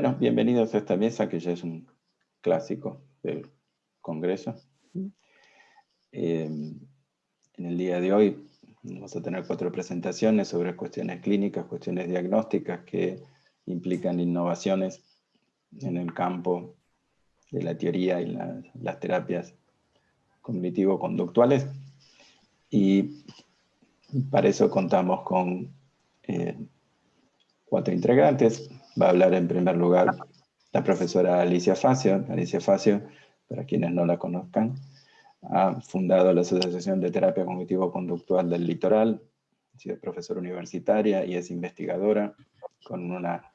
Bueno, bienvenidos a esta mesa que ya es un clásico del Congreso. Eh, en el día de hoy vamos a tener cuatro presentaciones sobre cuestiones clínicas, cuestiones diagnósticas que implican innovaciones en el campo de la teoría y las terapias cognitivo-conductuales. Y para eso contamos con eh, cuatro integrantes. Va a hablar en primer lugar la profesora Alicia Facio. Alicia Facio, para quienes no la conozcan, ha fundado la Asociación de Terapia Cognitivo-Conductual del Litoral, ha sido profesora universitaria y es investigadora con una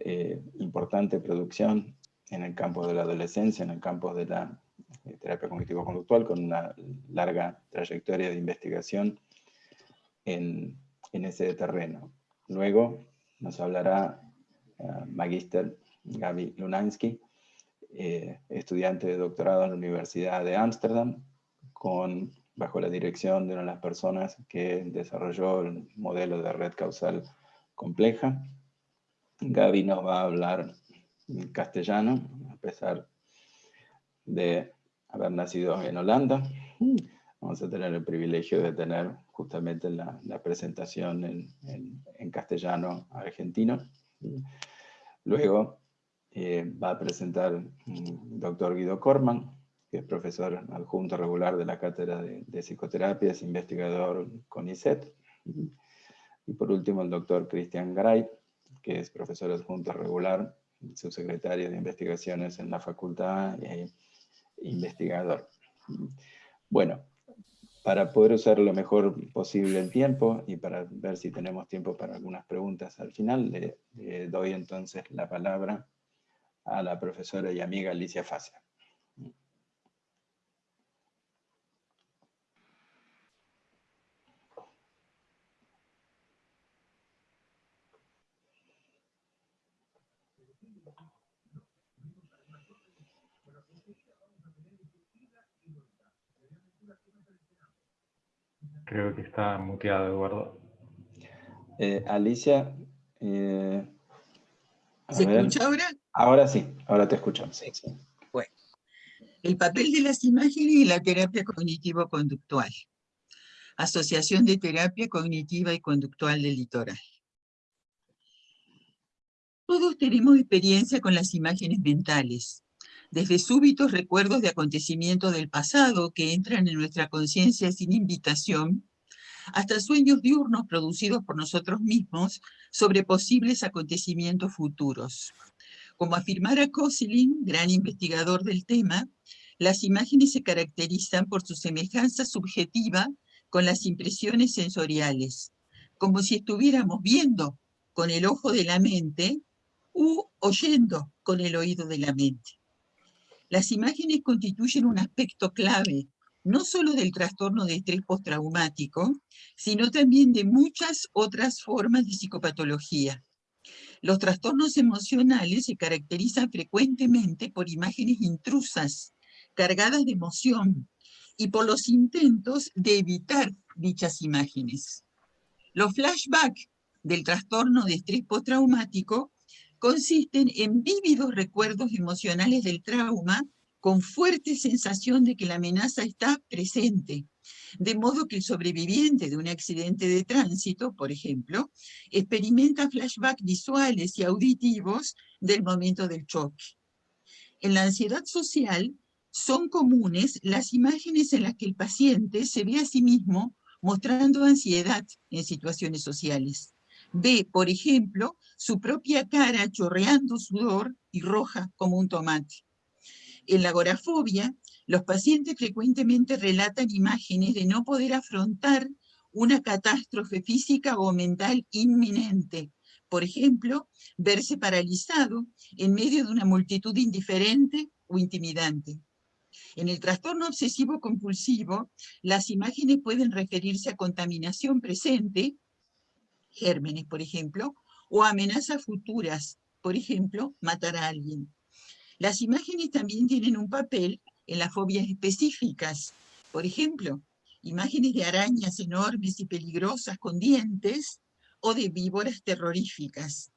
eh, importante producción en el campo de la adolescencia, en el campo de la eh, terapia cognitivo-conductual, con una larga trayectoria de investigación en, en ese terreno. Luego nos hablará uh, Magister Gaby Lunansky, eh, estudiante de doctorado en la Universidad de Ámsterdam, bajo la dirección de una de las personas que desarrolló el modelo de red causal compleja. Gaby nos va a hablar en castellano, a pesar de haber nacido en Holanda. Vamos a tener el privilegio de tener justamente la, presentación en, castellano argentino. Luego eh, va a presentar el doctor Guido Korman, que es profesor adjunto regular de la Cátedra de, Psicoterapia, es investigador con ISET. Y por último el doctor Cristian Garay, que es profesor adjunto regular, subsecretario de investigaciones en la facultad e investigador. Bueno, para poder usar lo mejor posible el tiempo y para ver si tenemos tiempo para algunas preguntas al final, le, doy entonces la palabra a la profesora y amiga Alicia Facia. Creo que está muteado, Eduardo. Eh, Alicia. Eh, ¿Se escucha ahora? Ahora sí, ahora te escuchamos. Bueno, el papel de las imágenes y la terapia cognitivo-conductual. Asociación de Terapia Cognitiva y Conductual del Litoral. Todos tenemos experiencia con las imágenes mentales, desde súbitos recuerdos de acontecimientos del pasado que entran en nuestra conciencia sin invitación, hasta sueños diurnos producidos por nosotros mismos sobre posibles acontecimientos futuros. Como afirmara Koselin, gran investigador del tema, las imágenes se caracterizan por su semejanza subjetiva con las impresiones sensoriales, como si estuviéramos viendo con el ojo de la mente u oyendo con el oído de la mente. Las imágenes constituyen un aspecto clave, no solo del trastorno de estrés postraumático, sino también de muchas otras formas de psicopatología. Los trastornos emocionales se caracterizan frecuentemente por imágenes intrusas, cargadas de emoción, y por los intentos de evitar dichas imágenes. Los flashbacks del trastorno de estrés postraumático consisten en vívidos recuerdos emocionales del trauma con fuerte sensación de que la amenaza está presente, de modo que el sobreviviente de un accidente de tránsito, por ejemplo, experimenta flashbacks visuales y auditivos del momento del choque. En la ansiedad social son comunes las imágenes en las que el paciente se ve a sí mismo mostrando ansiedad en situaciones sociales. Ve, por ejemplo, su propia cara chorreando sudor y roja como un tomate. En la agorafobia, los pacientes frecuentemente relatan imágenes de no poder afrontar una catástrofe física o mental inminente. Por ejemplo, verse paralizado en medio de una multitud indiferente o intimidante. En el trastorno obsesivo compulsivo, las imágenes pueden referirse a contaminación presente gérmenes, por ejemplo, o amenazas futuras, por ejemplo, matar a alguien. Las imágenes también tienen un papel en las fobias específicas, por ejemplo, imágenes de arañas enormes y peligrosas con dientes o de víboras terroríficas.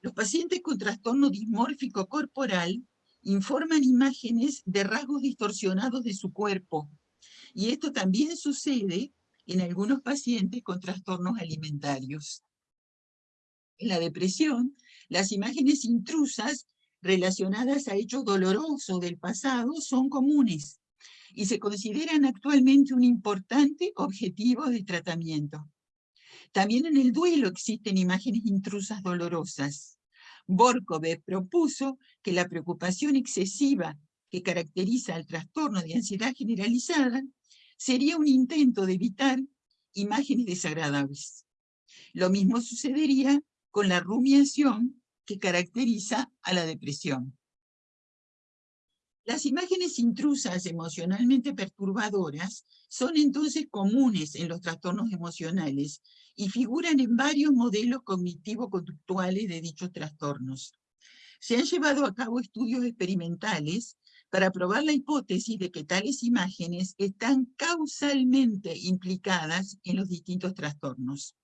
Los pacientes con trastorno dismórfico corporal informan imágenes de rasgos distorsionados de su cuerpo. Y esto también sucede en algunos pacientes con trastornos alimentarios. En la depresión, las imágenes intrusas relacionadas a hechos dolorosos del pasado son comunes y se consideran actualmente un importante objetivo de tratamiento. También en el duelo existen imágenes intrusas dolorosas. Borkove propuso que la preocupación excesiva que caracteriza al trastorno de ansiedad generalizada sería un intento de evitar imágenes desagradables. Lo mismo sucedería con la rumiación que caracteriza a la depresión. Las imágenes intrusas emocionalmente perturbadoras son entonces comunes en los trastornos emocionales y figuran en varios modelos cognitivo-conductuales de dichos trastornos. Se han llevado a cabo estudios experimentales para probar la hipótesis de que tales imágenes están causalmente implicadas en los distintos trastornos.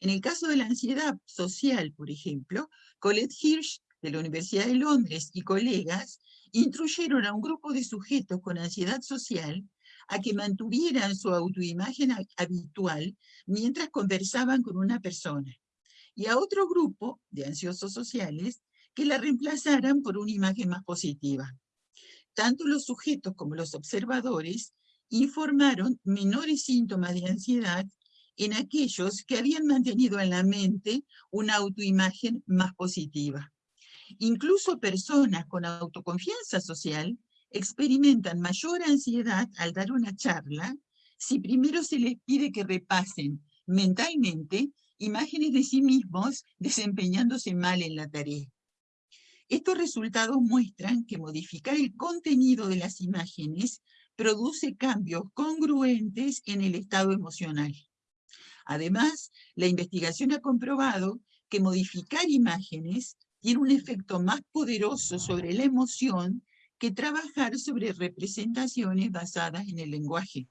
En el caso de la ansiedad social, por ejemplo, Colette Hirsch de la Universidad de Londres y colegas instruyeron a un grupo de sujetos con ansiedad social a que mantuvieran su autoimagen habitual mientras conversaban con una persona, y a otro grupo de ansiosos sociales que la reemplazaran por una imagen más positiva. Tanto los sujetos como los observadores informaron menores síntomas de ansiedad en aquellos que habían mantenido en la mente una autoimagen más positiva. Incluso personas con autoconfianza social experimentan mayor ansiedad al dar una charla si primero se les pide que repasen mentalmente imágenes de sí mismos desempeñándose mal en la tarea. Estos resultados muestran que modificar el contenido de las imágenes produce cambios congruentes en el estado emocional. Además, la investigación ha comprobado que modificar imágenes tiene un efecto más poderoso sobre la emoción que trabajar sobre representaciones basadas en el lenguaje.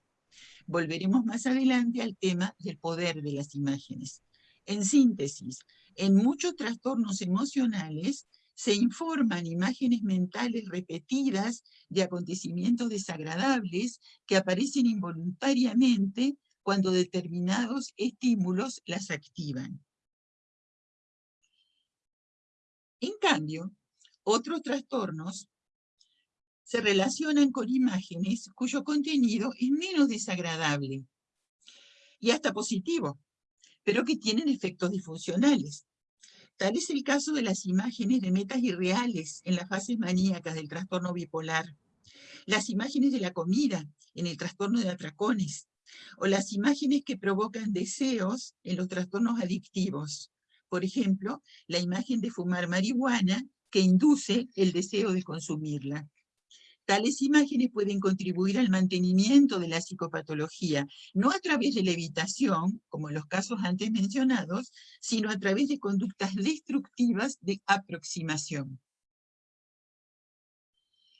Volveremos más adelante al tema del poder de las imágenes. En síntesis, en muchos trastornos emocionales se informan imágenes mentales repetidas de acontecimientos desagradables que aparecen involuntariamente cuando determinados estímulos las activan. En cambio, otros trastornos se relacionan con imágenes cuyo contenido es menos desagradable y hasta positivo, pero que tienen efectos disfuncionales. Tal es el caso de las imágenes de metas irreales en las fases maníacas del trastorno bipolar, las imágenes de la comida en el trastorno de atracones, o las imágenes que provocan deseos en los trastornos adictivos, por ejemplo, la imagen de fumar marihuana que induce el deseo de consumirla. Tales imágenes pueden contribuir al mantenimiento de la psicopatología, no a través de la evitación, como en los casos antes mencionados, sino a través de conductas destructivas de aproximación.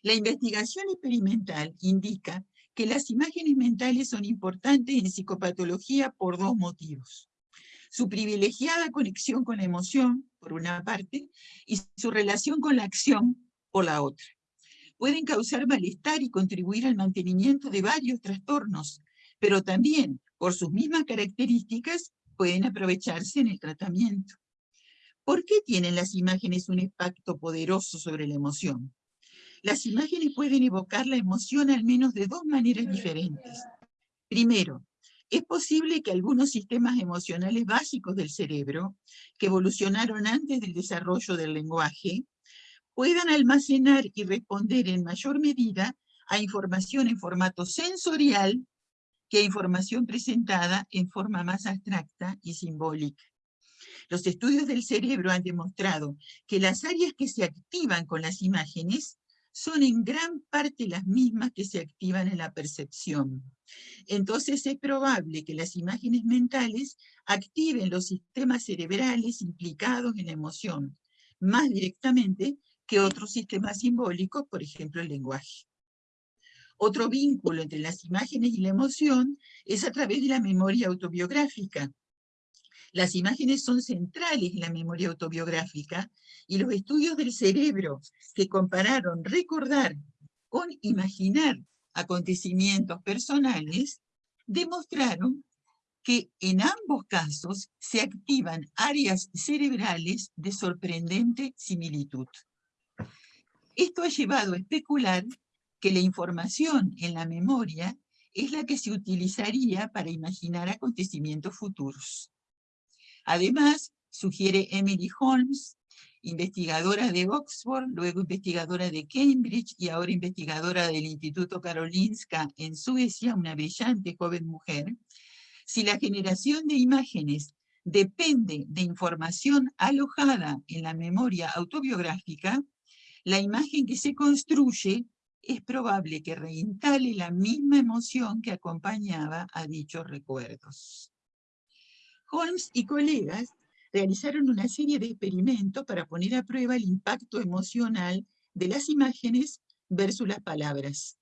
La investigación experimental indica que las imágenes mentales son importantes en psicopatología por dos motivos su privilegiada conexión con la emoción, por una parte, y su relación con la acción, por la otra. Pueden causar malestar y contribuir al mantenimiento de varios trastornos, pero también, por sus mismas características, pueden aprovecharse en el tratamiento. ¿Por qué tienen las imágenes un impacto poderoso sobre la emoción? Las imágenes pueden evocar la emoción al menos de dos maneras diferentes. Primero, es posible que algunos sistemas emocionales básicos del cerebro, que evolucionaron antes del desarrollo del lenguaje, puedan almacenar y responder en mayor medida a información en formato sensorial que a información presentada en forma más abstracta y simbólica. Los estudios del cerebro han demostrado que las áreas que se activan con las imágenes son en gran parte las mismas que se activan en la percepción. Entonces es probable que las imágenes mentales activen los sistemas cerebrales implicados en la emoción, más directamente que otros sistemas simbólicos, por ejemplo el lenguaje. Otro vínculo entre las imágenes y la emoción es a través de la memoria autobiográfica. Las imágenes son centrales en la memoria autobiográfica y los estudios del cerebro que compararon recordar con imaginar acontecimientos personales demostraron que en ambos casos se activan áreas cerebrales de sorprendente similitud. Esto ha llevado a especular que la información en la memoria es la que se utilizaría para imaginar acontecimientos futuros. Además, sugiere Emily Holmes, investigadora de Oxford, luego investigadora de Cambridge y ahora investigadora del Instituto Karolinska en Suecia, una brillante joven mujer, si la generación de imágenes depende de información alojada en la memoria autobiográfica, la imagen que se construye es probable que reinstale la misma emoción que acompañaba a dichos recuerdos. Holmes y colegas realizaron una serie de experimentos para poner a prueba el impacto emocional de las imágenes versus las palabras.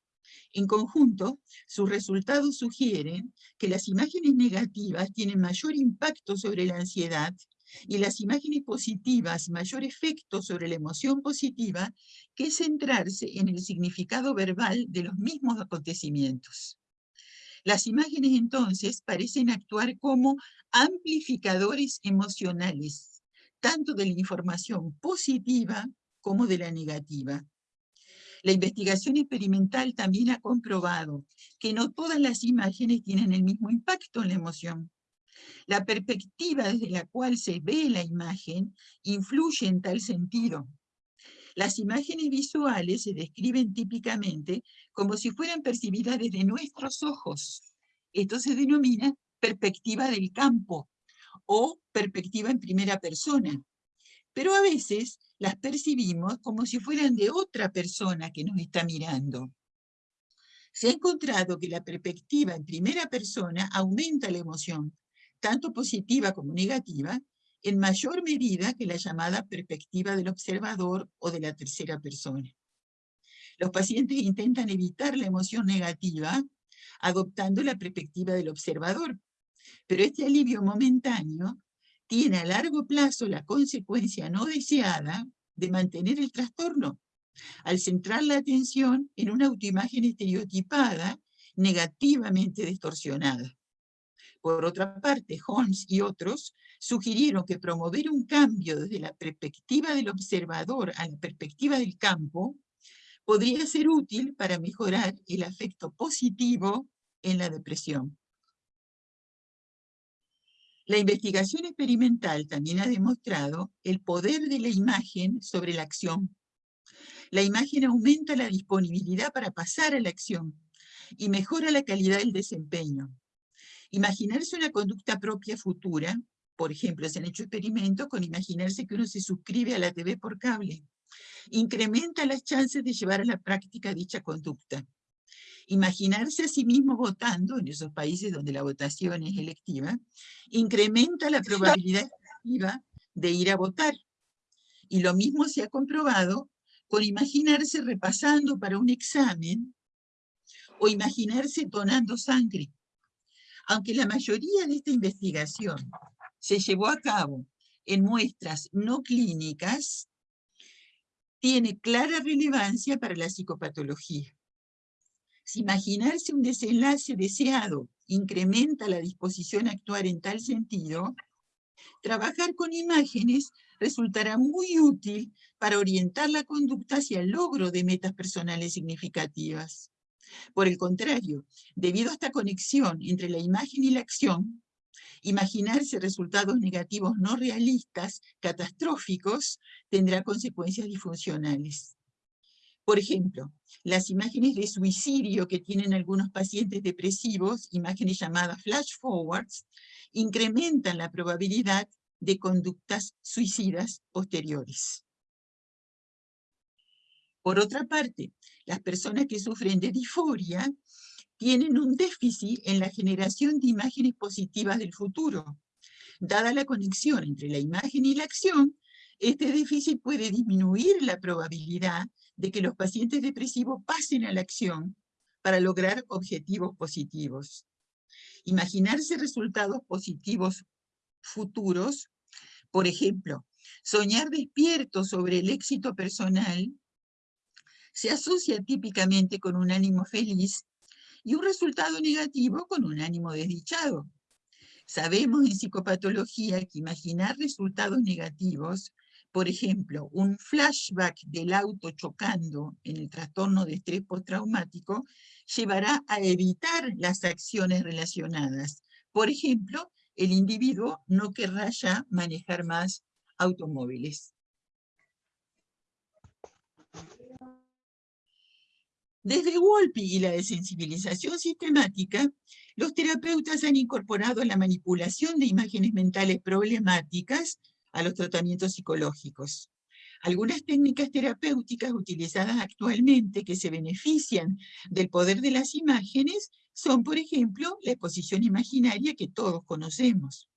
En conjunto, sus resultados sugieren que las imágenes negativas tienen mayor impacto sobre la ansiedad y las imágenes positivas mayor efecto sobre la emoción positiva que centrarse en el significado verbal de los mismos acontecimientos. Las imágenes entonces parecen actuar como amplificadores emocionales, tanto de la información positiva como de la negativa. La investigación experimental también ha comprobado que no todas las imágenes tienen el mismo impacto en la emoción. La perspectiva desde la cual se ve la imagen influye en tal sentido. Las imágenes visuales se describen típicamente como si fueran percibidas desde nuestros ojos. Esto se denomina perspectiva del campo o perspectiva en primera persona. Pero a veces las percibimos como si fueran de otra persona que nos está mirando. Se ha encontrado que la perspectiva en primera persona aumenta la emoción, tanto positiva como negativa, en mayor medida que la llamada perspectiva del observador o de la tercera persona. Los pacientes intentan evitar la emoción negativa adoptando la perspectiva del observador, pero este alivio momentáneo tiene a largo plazo la consecuencia no deseada de mantener el trastorno, al centrar la atención en una autoimagen estereotipada negativamente distorsionada. Por otra parte, Holmes y otros sugirieron que promover un cambio desde la perspectiva del observador a la perspectiva del campo podría ser útil para mejorar el afecto positivo en la depresión. La investigación experimental también ha demostrado el poder de la imagen sobre la acción. La imagen aumenta la disponibilidad para pasar a la acción y mejora la calidad del desempeño. Imaginarse una conducta propia futura, por ejemplo, se han hecho experimentos con imaginarse que uno se suscribe a la TV por cable. Incrementa las chances de llevar a la práctica dicha conducta. Imaginarse a sí mismo votando, en esos países donde la votación es electiva, incrementa la probabilidad de ir a votar. Y lo mismo se ha comprobado con imaginarse repasando para un examen o imaginarse donando sangre. Aunque la mayoría de esta investigación se llevó a cabo en muestras no clínicas, tiene clara relevancia para la psicopatología. Si imaginarse un desenlace deseado incrementa la disposición a actuar en tal sentido, trabajar con imágenes resultará muy útil para orientar la conducta hacia el logro de metas personales significativas. Por el contrario, debido a esta conexión entre la imagen y la acción, imaginarse resultados negativos no realistas, catastróficos, tendrá consecuencias disfuncionales. Por ejemplo, las imágenes de suicidio que tienen algunos pacientes depresivos, imágenes llamadas flash forwards, incrementan la probabilidad de conductas suicidas posteriores. Por otra parte, las personas que sufren de disforia tienen un déficit en la generación de imágenes positivas del futuro. Dada la conexión entre la imagen y la acción, este déficit puede disminuir la probabilidad de que los pacientes depresivos pasen a la acción para lograr objetivos positivos. Imaginarse resultados positivos futuros, por ejemplo, soñar despierto sobre el éxito personal, se asocia típicamente con un ánimo feliz y un resultado negativo con un ánimo desdichado. Sabemos en psicopatología que imaginar resultados negativos, por ejemplo, un flashback del auto chocando en el trastorno de estrés postraumático, llevará a evitar las acciones relacionadas. Por ejemplo, el individuo no querrá ya manejar más automóviles. Desde Wolpe y la desensibilización sistemática, los terapeutas han incorporado la manipulación de imágenes mentales problemáticas a los tratamientos psicológicos. Algunas técnicas terapéuticas utilizadas actualmente que se benefician del poder de las imágenes son, por ejemplo, la exposición imaginaria que todos conocemos.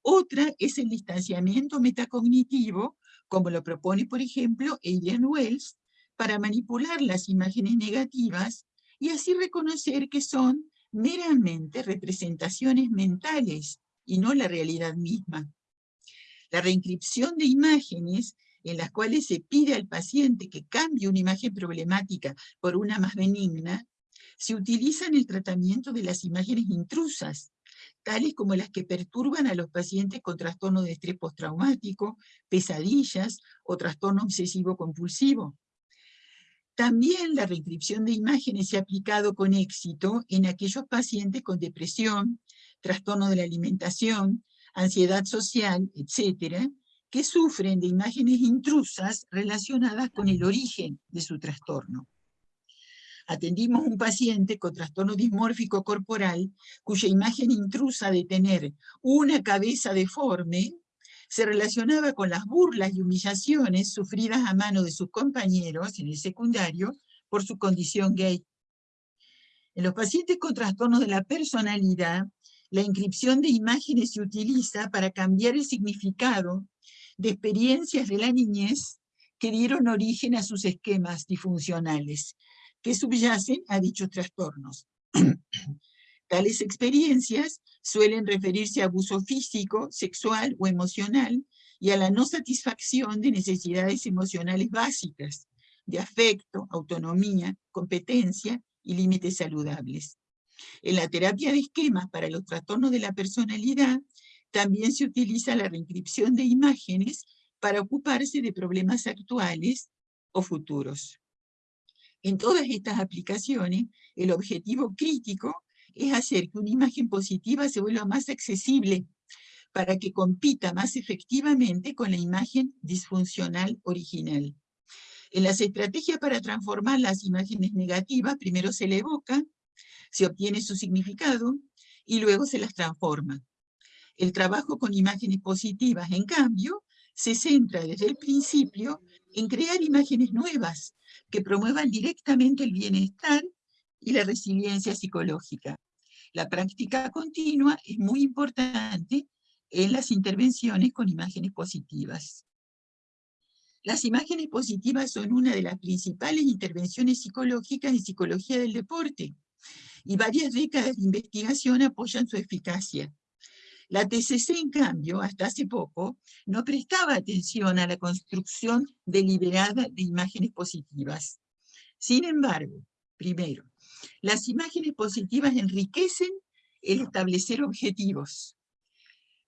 Otra es el distanciamiento metacognitivo, como lo propone, por ejemplo, Adrian Wells, para manipular las imágenes negativas y así reconocer que son meramente representaciones mentales y no la realidad misma. La reinscripción de imágenes en las cuales se pide al paciente que cambie una imagen problemática por una más benigna, se utiliza en el tratamiento de las imágenes intrusas, tales como las que perturban a los pacientes con trastorno de estrés postraumático, pesadillas o trastorno obsesivo compulsivo. También la reinscripción de imágenes se ha aplicado con éxito en aquellos pacientes con depresión, trastorno de la alimentación, ansiedad social, etc., que sufren de imágenes intrusas relacionadas con el origen de su trastorno. Atendimos un paciente con trastorno dismórfico corporal cuya imagen intrusa de tener una cabeza deforme se relacionaba con las burlas y humillaciones sufridas a mano de sus compañeros en el secundario por su condición gay. En los pacientes con trastornos de la personalidad, la inscripción de imágenes se utiliza para cambiar el significado de experiencias de la niñez que dieron origen a sus esquemas disfuncionales, que subyacen a dichos trastornos. Tales experiencias suelen referirse a abuso físico, sexual o emocional y a la no satisfacción de necesidades emocionales básicas, de afecto, autonomía, competencia y límites saludables. En la terapia de esquemas para los trastornos de la personalidad, también se utiliza la reinscripción de imágenes para ocuparse de problemas actuales o futuros. En todas estas aplicaciones, el objetivo crítico es hacer que una imagen positiva se vuelva más accesible para que compita más efectivamente con la imagen disfuncional original. En las estrategias para transformar las imágenes negativas, primero se le evoca, se obtiene su significado y luego se las transforma. El trabajo con imágenes positivas, en cambio, se centra desde el principio en crear imágenes nuevas que promuevan directamente el bienestar y la resiliencia psicológica. La práctica continua es muy importante en las intervenciones con imágenes positivas. Las imágenes positivas son una de las principales intervenciones psicológicas en psicología del deporte, y varias décadas de investigación apoyan su eficacia. La TCC, en cambio, hasta hace poco, no prestaba atención a la construcción deliberada de imágenes positivas. Sin embargo, primero, las imágenes positivas enriquecen el establecer objetivos.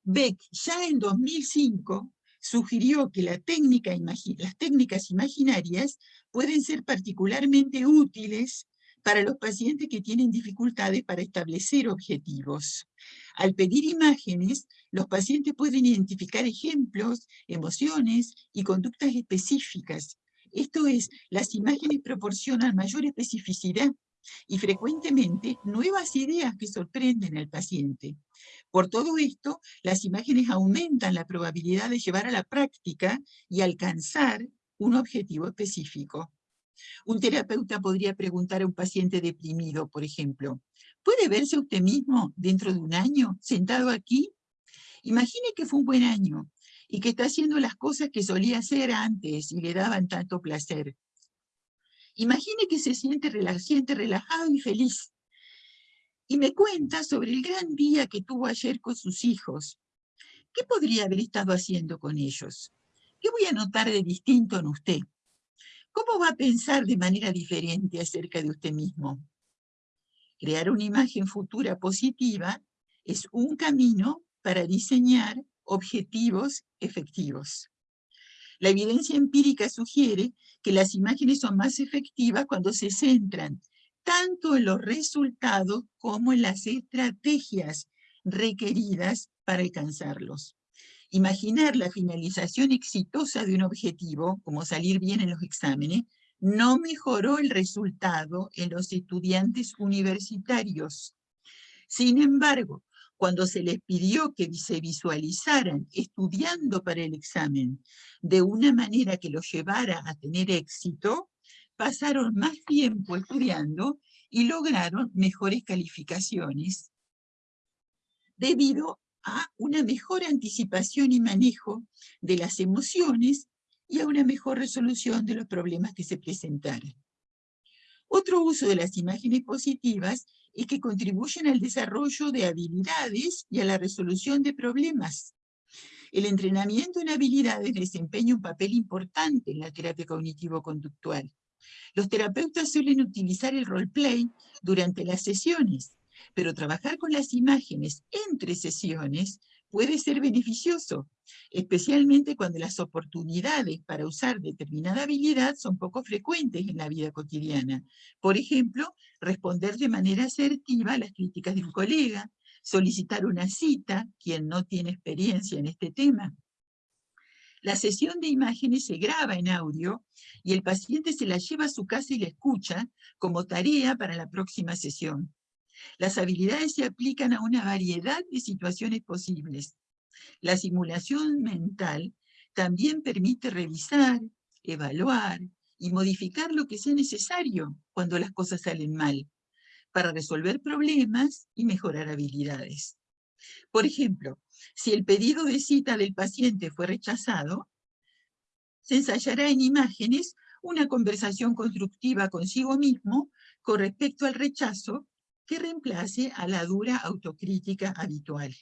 Beck, ya en 2005, sugirió que las técnicas imaginarias pueden ser particularmente útiles para los pacientes que tienen dificultades para establecer objetivos. Al pedir imágenes, los pacientes pueden identificar ejemplos, emociones y conductas específicas. Esto es, las imágenes proporcionan mayor especificidad y frecuentemente nuevas ideas que sorprenden al paciente. Por todo esto, las imágenes aumentan la probabilidad de llevar a la práctica y alcanzar un objetivo específico. Un terapeuta podría preguntar a un paciente deprimido, por ejemplo, ¿puede verse usted mismo dentro de un año sentado aquí? Imagine que fue un buen año y que está haciendo las cosas que solía hacer antes y le daban tanto placer. Imagine que se siente, siente relajado y feliz. Y me cuenta sobre el gran día que tuvo ayer con sus hijos. ¿qué podría haber estado haciendo con ellos? ¿Qué voy a notar de distinto en usted? ¿Cómo va a pensar de manera diferente acerca de usted mismo? Crear una imagen futura positiva es un camino para diseñar objetivos efectivos. La evidencia empírica sugiere que las imágenes son más efectivas cuando se centran tanto en los resultados como en las estrategias requeridas para alcanzarlos. Imaginar la finalización exitosa de un objetivo, como salir bien en los exámenes, no mejoró el resultado en los estudiantes universitarios. Sin embargo, cuando se les pidió que se visualizaran estudiando para el examen de una manera que los llevara a tener éxito, pasaron más tiempo estudiando y lograron mejores calificaciones debido a una mejor anticipación y manejo de las emociones y a una mejor resolución de los problemas que se presentaran. Otro uso de las imágenes positivas es que contribuyen al desarrollo de habilidades y a la resolución de problemas. El entrenamiento en habilidades desempeña un papel importante en la terapia cognitivo-conductual. Los terapeutas suelen utilizar el roleplay durante las sesiones, pero trabajar con las imágenes entre sesiones puede ser beneficioso, especialmente cuando las oportunidades para usar determinada habilidad son poco frecuentes en la vida cotidiana. Por ejemplo, responder de manera asertiva a las críticas de un colega, solicitar una cita, quien no tiene experiencia en este tema. La sesión de imágenes se graba en audio y el paciente se la lleva a su casa y la escucha como tarea para la próxima sesión. Las habilidades se aplican a una variedad de situaciones posibles. La simulación mental también permite revisar, evaluar y modificar lo que sea necesario cuando las cosas salen mal, para resolver problemas y mejorar habilidades. Por ejemplo, si el pedido de cita del paciente fue rechazado, se ensayará en imágenes una conversación constructiva consigo mismo con respecto al rechazo que reemplace a la dura autocrítica habitual.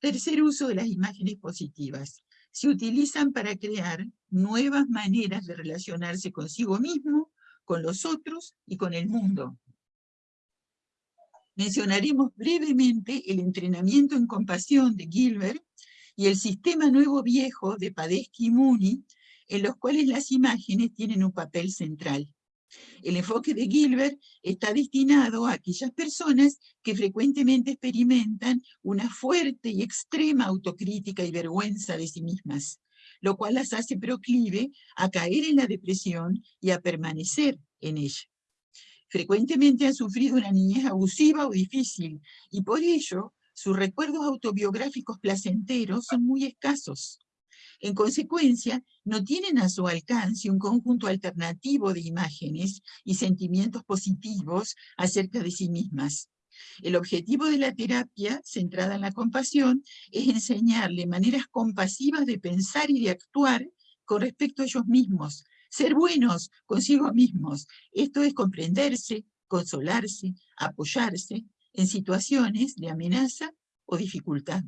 Tercer uso de las imágenes positivas. Se utilizan para crear nuevas maneras de relacionarse consigo mismo, con los otros y con el mundo. Mencionaremos brevemente el entrenamiento en compasión de Gilbert y el sistema nuevo-viejo de Padesky y Mooney, en los cuales las imágenes tienen un papel central. El enfoque de Gilbert está destinado a aquellas personas que frecuentemente experimentan una fuerte y extrema autocrítica y vergüenza de sí mismas, lo cual las hace proclive a caer en la depresión y a permanecer en ella. Frecuentemente han sufrido una niñez abusiva o difícil, y por ello sus recuerdos autobiográficos placenteros son muy escasos. En consecuencia, no tienen a su alcance un conjunto alternativo de imágenes y sentimientos positivos acerca de sí mismas. El objetivo de la terapia, centrada en la compasión, es enseñarle maneras compasivas de pensar y de actuar con respecto a ellos mismos, ser buenos consigo mismos. Esto es comprenderse, consolarse, apoyarse en situaciones de amenaza o dificultad.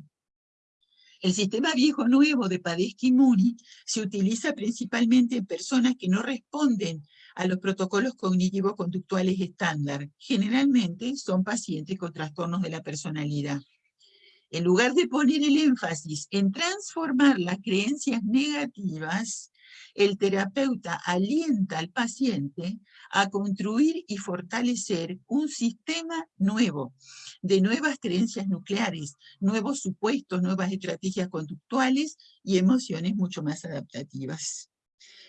El sistema viejo-nuevo de Padesky-Muni se utiliza principalmente en personas que no responden a los protocolos cognitivo-conductuales estándar. Generalmente son pacientes con trastornos de la personalidad. En lugar de poner el énfasis en transformar las creencias negativas, el terapeuta alienta al paciente a construir y fortalecer un sistema nuevo, de nuevas creencias nucleares, nuevos supuestos, nuevas estrategias conductuales y emociones mucho más adaptativas.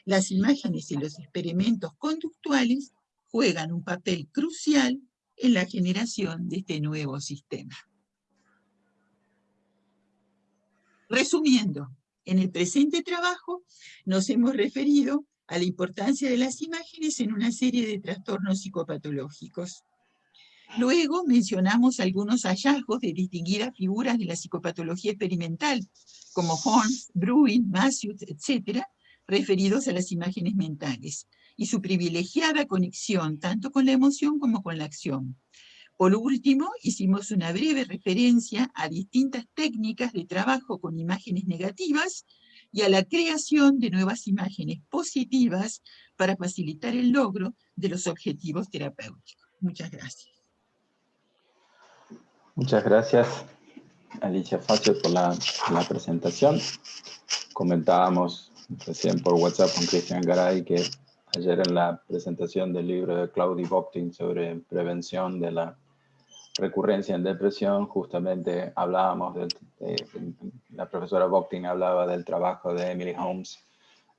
Las imágenes y los experimentos conductuales juegan un papel crucial en la generación de este nuevo sistema. Resumiendo, en el presente trabajo nos hemos referido a la importancia de las imágenes en una serie de trastornos psicopatológicos. Luego mencionamos algunos hallazgos de distinguidas figuras de la psicopatología experimental, como Holmes, Bruin, Matthews, etc., referidos a las imágenes mentales, y su privilegiada conexión tanto con la emoción como con la acción. Por último, hicimos una breve referencia a distintas técnicas de trabajo con imágenes negativas y a la creación de nuevas imágenes positivas para facilitar el logro de los objetivos terapéuticos. Muchas gracias. Muchas gracias, Alicia Facio, por la, presentación. Comentábamos recién por WhatsApp con Cristian Garay que ayer en la presentación del libro de Claudia Boctin sobre prevención de la recurrencia en depresión, justamente hablábamos, del, la profesora Boctin hablaba del trabajo de Emily Holmes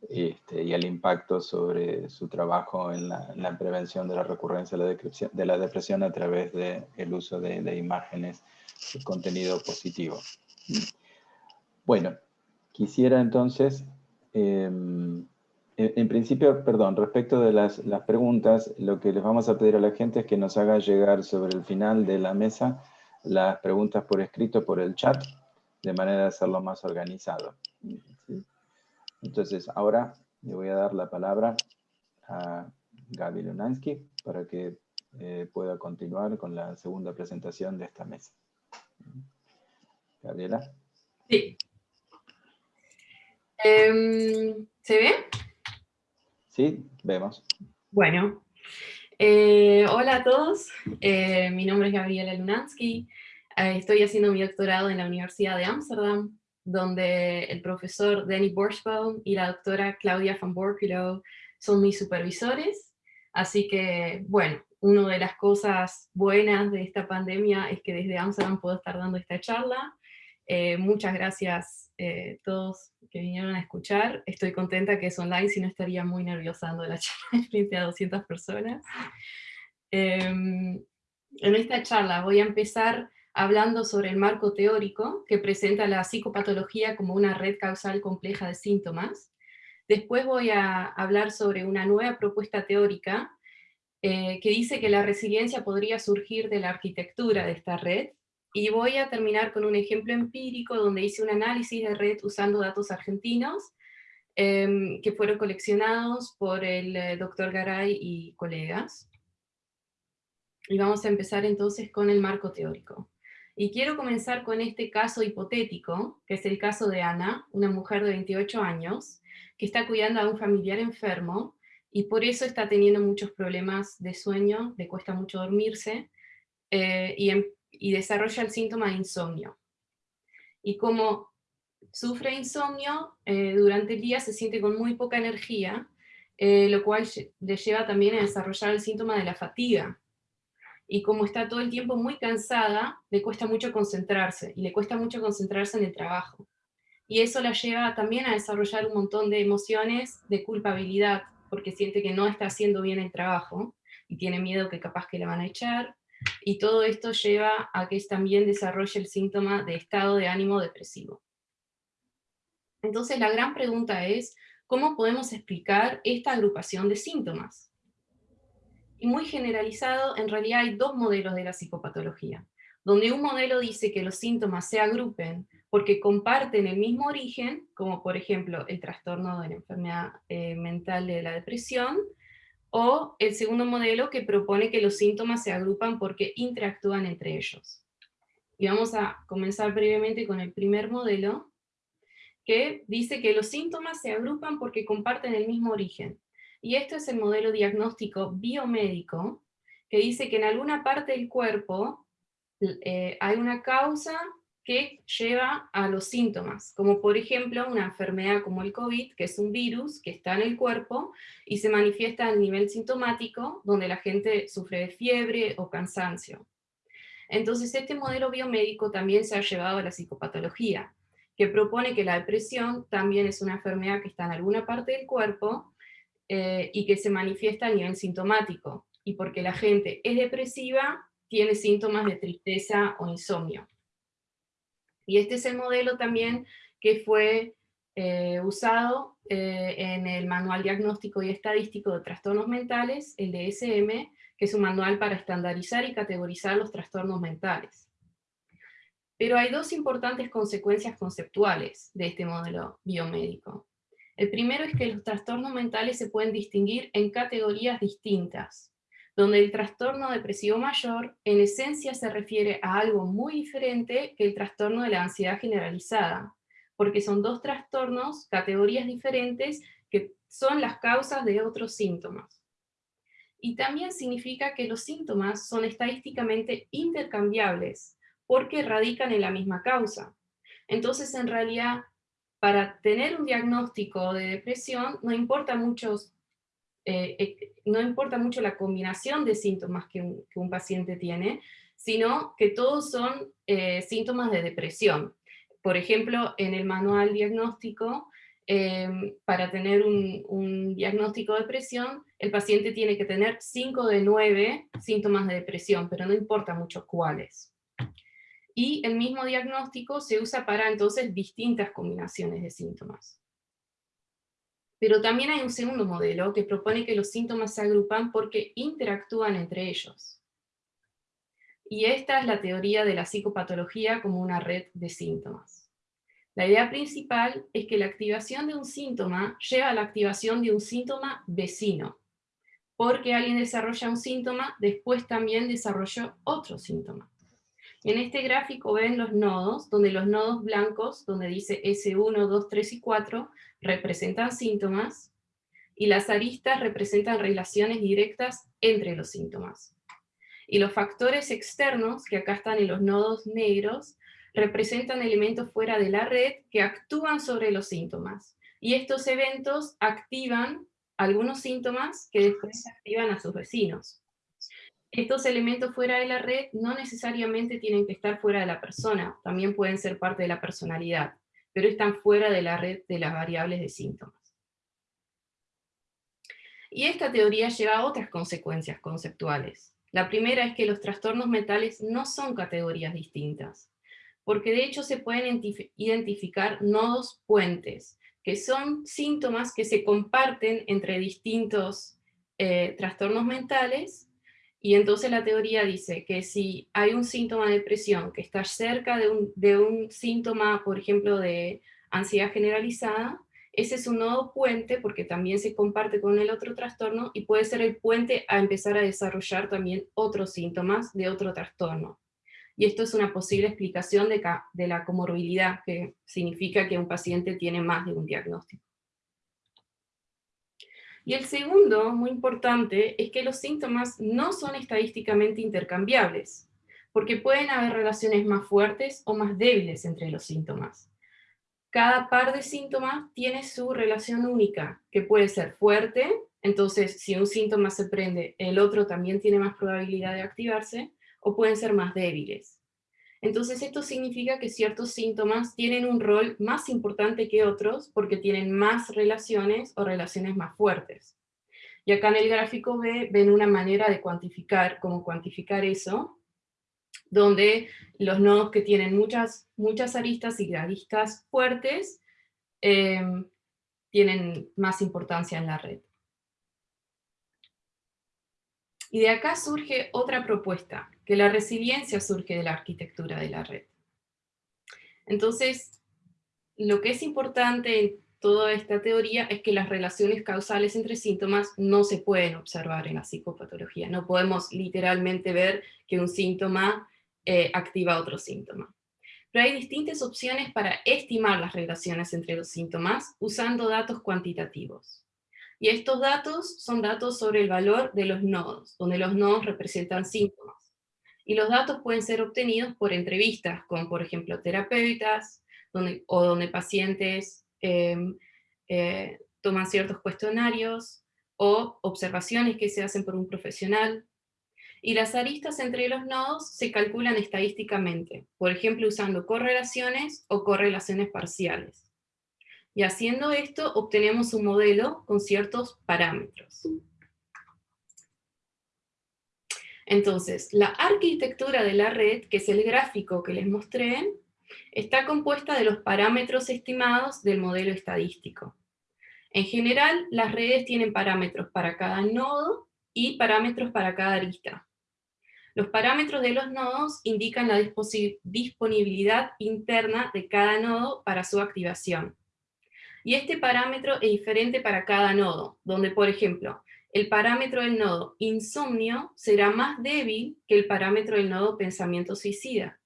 este, y el impacto sobre su trabajo en la, prevención de la recurrencia de la, depresión, a través del uso de, imágenes de contenido positivo. Bueno, quisiera entonces, em, en, principio, perdón, respecto de las, preguntas, lo que les vamos a pedir a la gente es que nos haga llegar sobre el final de la mesa las preguntas por escrito por el chat, de manera de hacerlo más organizado. Entonces, ahora le voy a dar la palabra a Gaby Lunansky para que eh, pueda continuar con la segunda presentación de esta mesa. Gabriela. Sí. Em, ¿Se ve? Sí, vemos. Bueno. Eh, hola a todos, eh, mi nombre es Gabriela Lunansky, estoy haciendo mi doctorado en la Universidad de Ámsterdam donde el profesor Danny Borsbaum y la doctora Claudia van Borculo son mis supervisores. Así que, bueno, una de las cosas buenas de esta pandemia es que desde Amsterdam puedo estar dando esta charla. Eh, muchas gracias a eh, todos que vinieron a escuchar. Estoy contenta que es online, si no estaría muy nerviosa dando la charla frente a 200 personas. Em, en esta charla voy a empezar hablando sobre el marco teórico que presenta la psicopatología como una red causal compleja de síntomas. Después voy a hablar sobre una nueva propuesta teórica eh, que dice que la resiliencia podría surgir de la arquitectura de esta red, y voy a terminar con un ejemplo empírico donde hice un análisis de red usando datos argentinos em, que fueron coleccionados por el eh, doctor Garay y colegas. Y vamos a empezar entonces con el marco teórico. Y quiero comenzar con este caso hipotético, que es el caso de Ana, una mujer de 28 años, que está cuidando a un familiar enfermo, y por eso está teniendo muchos problemas de sueño, le cuesta mucho dormirse, eh, em, y, desarrolla el síntoma de insomnio. Y como sufre insomnio, eh, durante el día se siente con muy poca energía, eh, lo cual le lleva también a desarrollar el síntoma de la fatiga, y como está todo el tiempo muy cansada, le cuesta mucho concentrarse, y le cuesta mucho concentrarse en el trabajo. Y eso la lleva también a desarrollar un montón de emociones de culpabilidad, porque siente que no está haciendo bien el trabajo, y tiene miedo que capaz que la van a echar, y todo esto lleva a que también desarrolle el síntoma de estado de ánimo depresivo. Entonces la gran pregunta es, ¿cómo podemos explicar esta agrupación de síntomas? y muy generalizado, en realidad hay dos modelos de la psicopatología, donde un modelo dice que los síntomas se agrupen porque comparten el mismo origen, como por ejemplo el trastorno de la enfermedad eh, mental de la depresión, o el segundo modelo que propone que los síntomas se agrupan porque interactúan entre ellos. Y vamos a comenzar brevemente con el primer modelo, que dice que los síntomas se agrupan porque comparten el mismo origen. Y esto es el modelo diagnóstico biomédico, que dice que en alguna parte del cuerpo eh, hay una causa que lleva a los síntomas, como por ejemplo una enfermedad como el COVID, que es un virus que está en el cuerpo y se manifiesta a nivel sintomático, donde la gente sufre de fiebre o cansancio. Entonces este modelo biomédico también se ha llevado a la psicopatología, que propone que la depresión también es una enfermedad que está en alguna parte del cuerpo eh, y que se manifiesta a nivel sintomático, y porque la gente es depresiva, tiene síntomas de tristeza o insomnio. Y este es el modelo también que fue eh, usado eh, en el Manual Diagnóstico y Estadístico de Trastornos Mentales, el DSM, que es un manual para estandarizar y categorizar los trastornos mentales. Pero hay dos importantes consecuencias conceptuales de este modelo biomédico. El primero es que los trastornos mentales se pueden distinguir en categorías distintas, donde el trastorno depresivo mayor en esencia se refiere a algo muy diferente que el trastorno de la ansiedad generalizada, porque son dos trastornos, categorías diferentes, que son las causas de otros síntomas. Y también significa que los síntomas son estadísticamente intercambiables, porque radican en la misma causa. Entonces, en realidad, para tener un diagnóstico de depresión, no importa, muchos, eh, eh, no importa mucho la combinación de síntomas que un, paciente tiene, sino que todos son eh, síntomas de depresión. Por ejemplo, en el manual diagnóstico, em, para tener un, un, diagnóstico de depresión, el paciente tiene que tener 5 de 9 síntomas de depresión, pero no importa mucho cuáles y el mismo diagnóstico se usa para entonces distintas combinaciones de síntomas. Pero también hay un segundo modelo que propone que los síntomas se agrupan porque interactúan entre ellos. Y esta es la teoría de la psicopatología como una red de síntomas. La idea principal es que la activación de un síntoma lleva a la activación de un síntoma vecino, porque alguien desarrolla un síntoma, después también desarrolló otro síntoma. En este gráfico ven los nodos, donde los nodos blancos, donde dice S1, 2, 3 y 4, representan síntomas, y las aristas representan relaciones directas entre los síntomas. Y los factores externos, que acá están en los nodos negros, representan elementos fuera de la red que actúan sobre los síntomas. Y estos eventos activan algunos síntomas que después activan a sus vecinos. Estos elementos fuera de la red no necesariamente tienen que estar fuera de la persona, también pueden ser parte de la personalidad, pero están fuera de la red de las variables de síntomas. Y esta teoría lleva a otras consecuencias conceptuales. La primera es que los trastornos mentales no son categorías distintas, porque de hecho se pueden identificar nodos puentes, que son síntomas que se comparten entre distintos eh, trastornos mentales y entonces la teoría dice que si hay un síntoma de depresión que está cerca de un, síntoma, por ejemplo, de ansiedad generalizada, ese es un nodo puente porque también se comparte con el otro trastorno y puede ser el puente a empezar a desarrollar también otros síntomas de otro trastorno. Y esto es una posible explicación de la comorbilidad, que significa que un paciente tiene más de un diagnóstico. Y el segundo, muy importante, es que los síntomas no son estadísticamente intercambiables, porque pueden haber relaciones más fuertes o más débiles entre los síntomas. Cada par de síntomas tiene su relación única, que puede ser fuerte, entonces si un síntoma se prende, el otro también tiene más probabilidad de activarse, o pueden ser más débiles. Entonces esto significa que ciertos síntomas tienen un rol más importante que otros porque tienen más relaciones o relaciones más fuertes. Y acá en el gráfico B ven una manera de cuantificar, cómo cuantificar eso, donde los nodos que tienen muchas, muchas aristas y aristas fuertes eh, tienen más importancia en la red. Y de acá surge otra propuesta, que la resiliencia surge de la arquitectura de la red. Entonces, lo que es importante en toda esta teoría es que las relaciones causales entre síntomas no se pueden observar en la psicopatología. No podemos literalmente ver que un síntoma eh, activa otro síntoma. Pero hay distintas opciones para estimar las relaciones entre los síntomas usando datos cuantitativos. Y estos datos son datos sobre el valor de los nodos, donde los nodos representan síntomas y los datos pueden ser obtenidos por entrevistas con, por ejemplo, terapeutas, o donde pacientes em, eh, toman ciertos cuestionarios, o observaciones que se hacen por un profesional. Y las aristas entre los nodos se calculan estadísticamente, por ejemplo usando correlaciones o correlaciones parciales. Y haciendo esto obtenemos un modelo con ciertos parámetros. Entonces, la arquitectura de la red, que es el gráfico que les mostré, está compuesta de los parámetros estimados del modelo estadístico. En general, las redes tienen parámetros para cada nodo y parámetros para cada arista. Los parámetros de los nodos indican la disponibilidad interna de cada nodo para su activación. Y este parámetro es diferente para cada nodo, donde por ejemplo, el parámetro del nodo insomnio será más débil que el parámetro del nodo pensamiento suicida,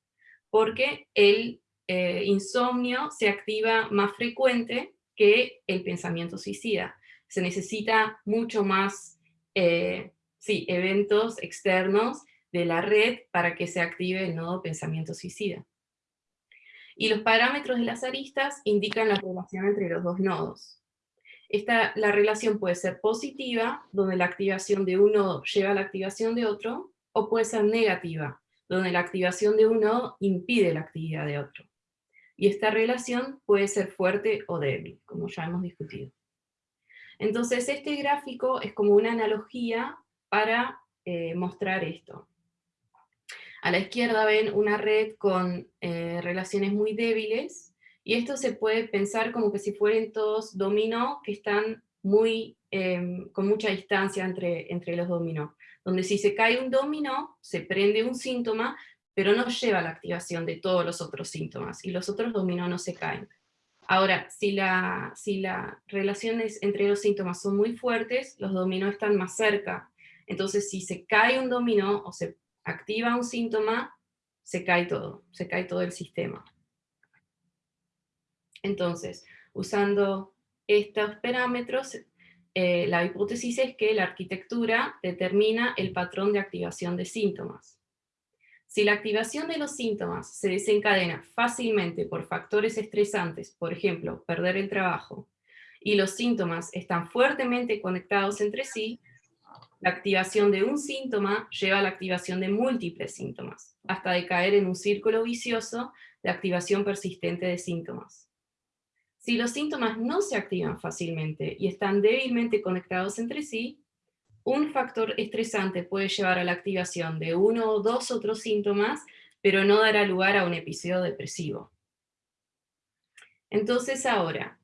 porque el eh, insomnio se activa más frecuente que el pensamiento suicida. Se necesita mucho más eh, sí, eventos externos de la red para que se active el nodo pensamiento suicida. Y los parámetros de las aristas indican la relación entre los dos nodos. Esta, la relación puede ser positiva, donde la activación de un nodo lleva a la activación de otro, o puede ser negativa, donde la activación de uno impide la actividad de otro. Y esta relación puede ser fuerte o débil, como ya hemos discutido. Entonces este gráfico es como una analogía para eh, mostrar esto. A la izquierda ven una red con eh, relaciones muy débiles, y esto se puede pensar como que si fueran todos dominó que están muy, em, con mucha distancia entre, entre los dominó. Donde si se cae un dominó, se prende un síntoma, pero no lleva la activación de todos los otros síntomas, y los otros dominó no se caen. Ahora, si, la, si las relaciones entre los síntomas son muy fuertes, los dominó están más cerca. Entonces, si se cae un dominó o se activa un síntoma, se cae todo, se cae todo el sistema. Entonces, usando estos parámetros, eh, la hipótesis es que la arquitectura determina el patrón de activación de síntomas. Si la activación de los síntomas se desencadena fácilmente por factores estresantes, por ejemplo, perder el trabajo, y los síntomas están fuertemente conectados entre sí, la activación de un síntoma lleva a la activación de múltiples síntomas, hasta de caer en un círculo vicioso de activación persistente de síntomas. Si los síntomas no se activan fácilmente y están débilmente conectados entre sí, un factor estresante puede llevar a la activación de uno o dos otros síntomas, pero no dará lugar a un episodio depresivo. Entonces ahora,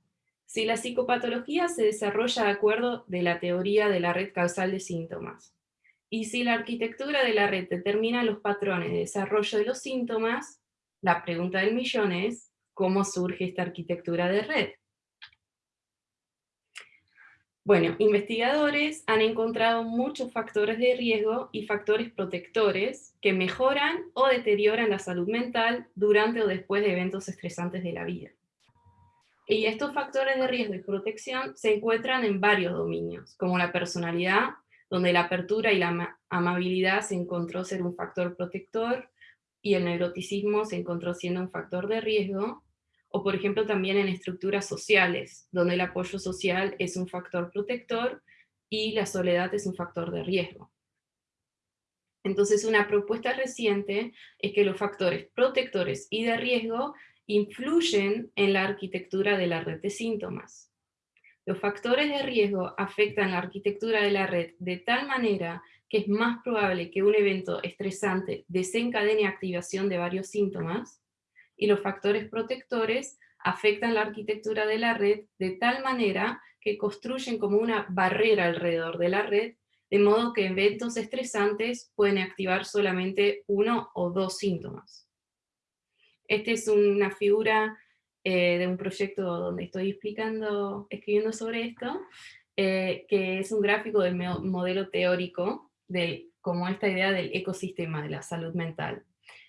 si la psicopatología se desarrolla de acuerdo de la teoría de la red causal de síntomas, y si la arquitectura de la red determina los patrones de desarrollo de los síntomas, la pregunta del millón es, cómo surge esta arquitectura de red. Bueno, investigadores han encontrado muchos factores de riesgo y factores protectores que mejoran o deterioran la salud mental durante o después de eventos estresantes de la vida. Y estos factores de riesgo y protección se encuentran en varios dominios, como la personalidad, donde la apertura y la amabilidad se encontró ser un factor protector, y el neuroticismo se encontró siendo un factor de riesgo, o por ejemplo también en estructuras sociales, donde el apoyo social es un factor protector y la soledad es un factor de riesgo. Entonces una propuesta reciente es que los factores protectores y de riesgo influyen en la arquitectura de la red de síntomas. Los factores de riesgo afectan la arquitectura de la red de tal manera que es más probable que un evento estresante desencadene activación de varios síntomas, y los factores protectores afectan la arquitectura de la red de tal manera que construyen como una barrera alrededor de la red, de modo que eventos estresantes pueden activar solamente uno o dos síntomas. Esta es una figura eh, de un proyecto donde estoy explicando, escribiendo sobre esto, eh, que es un gráfico del modelo teórico de como esta idea del ecosistema de la salud mental.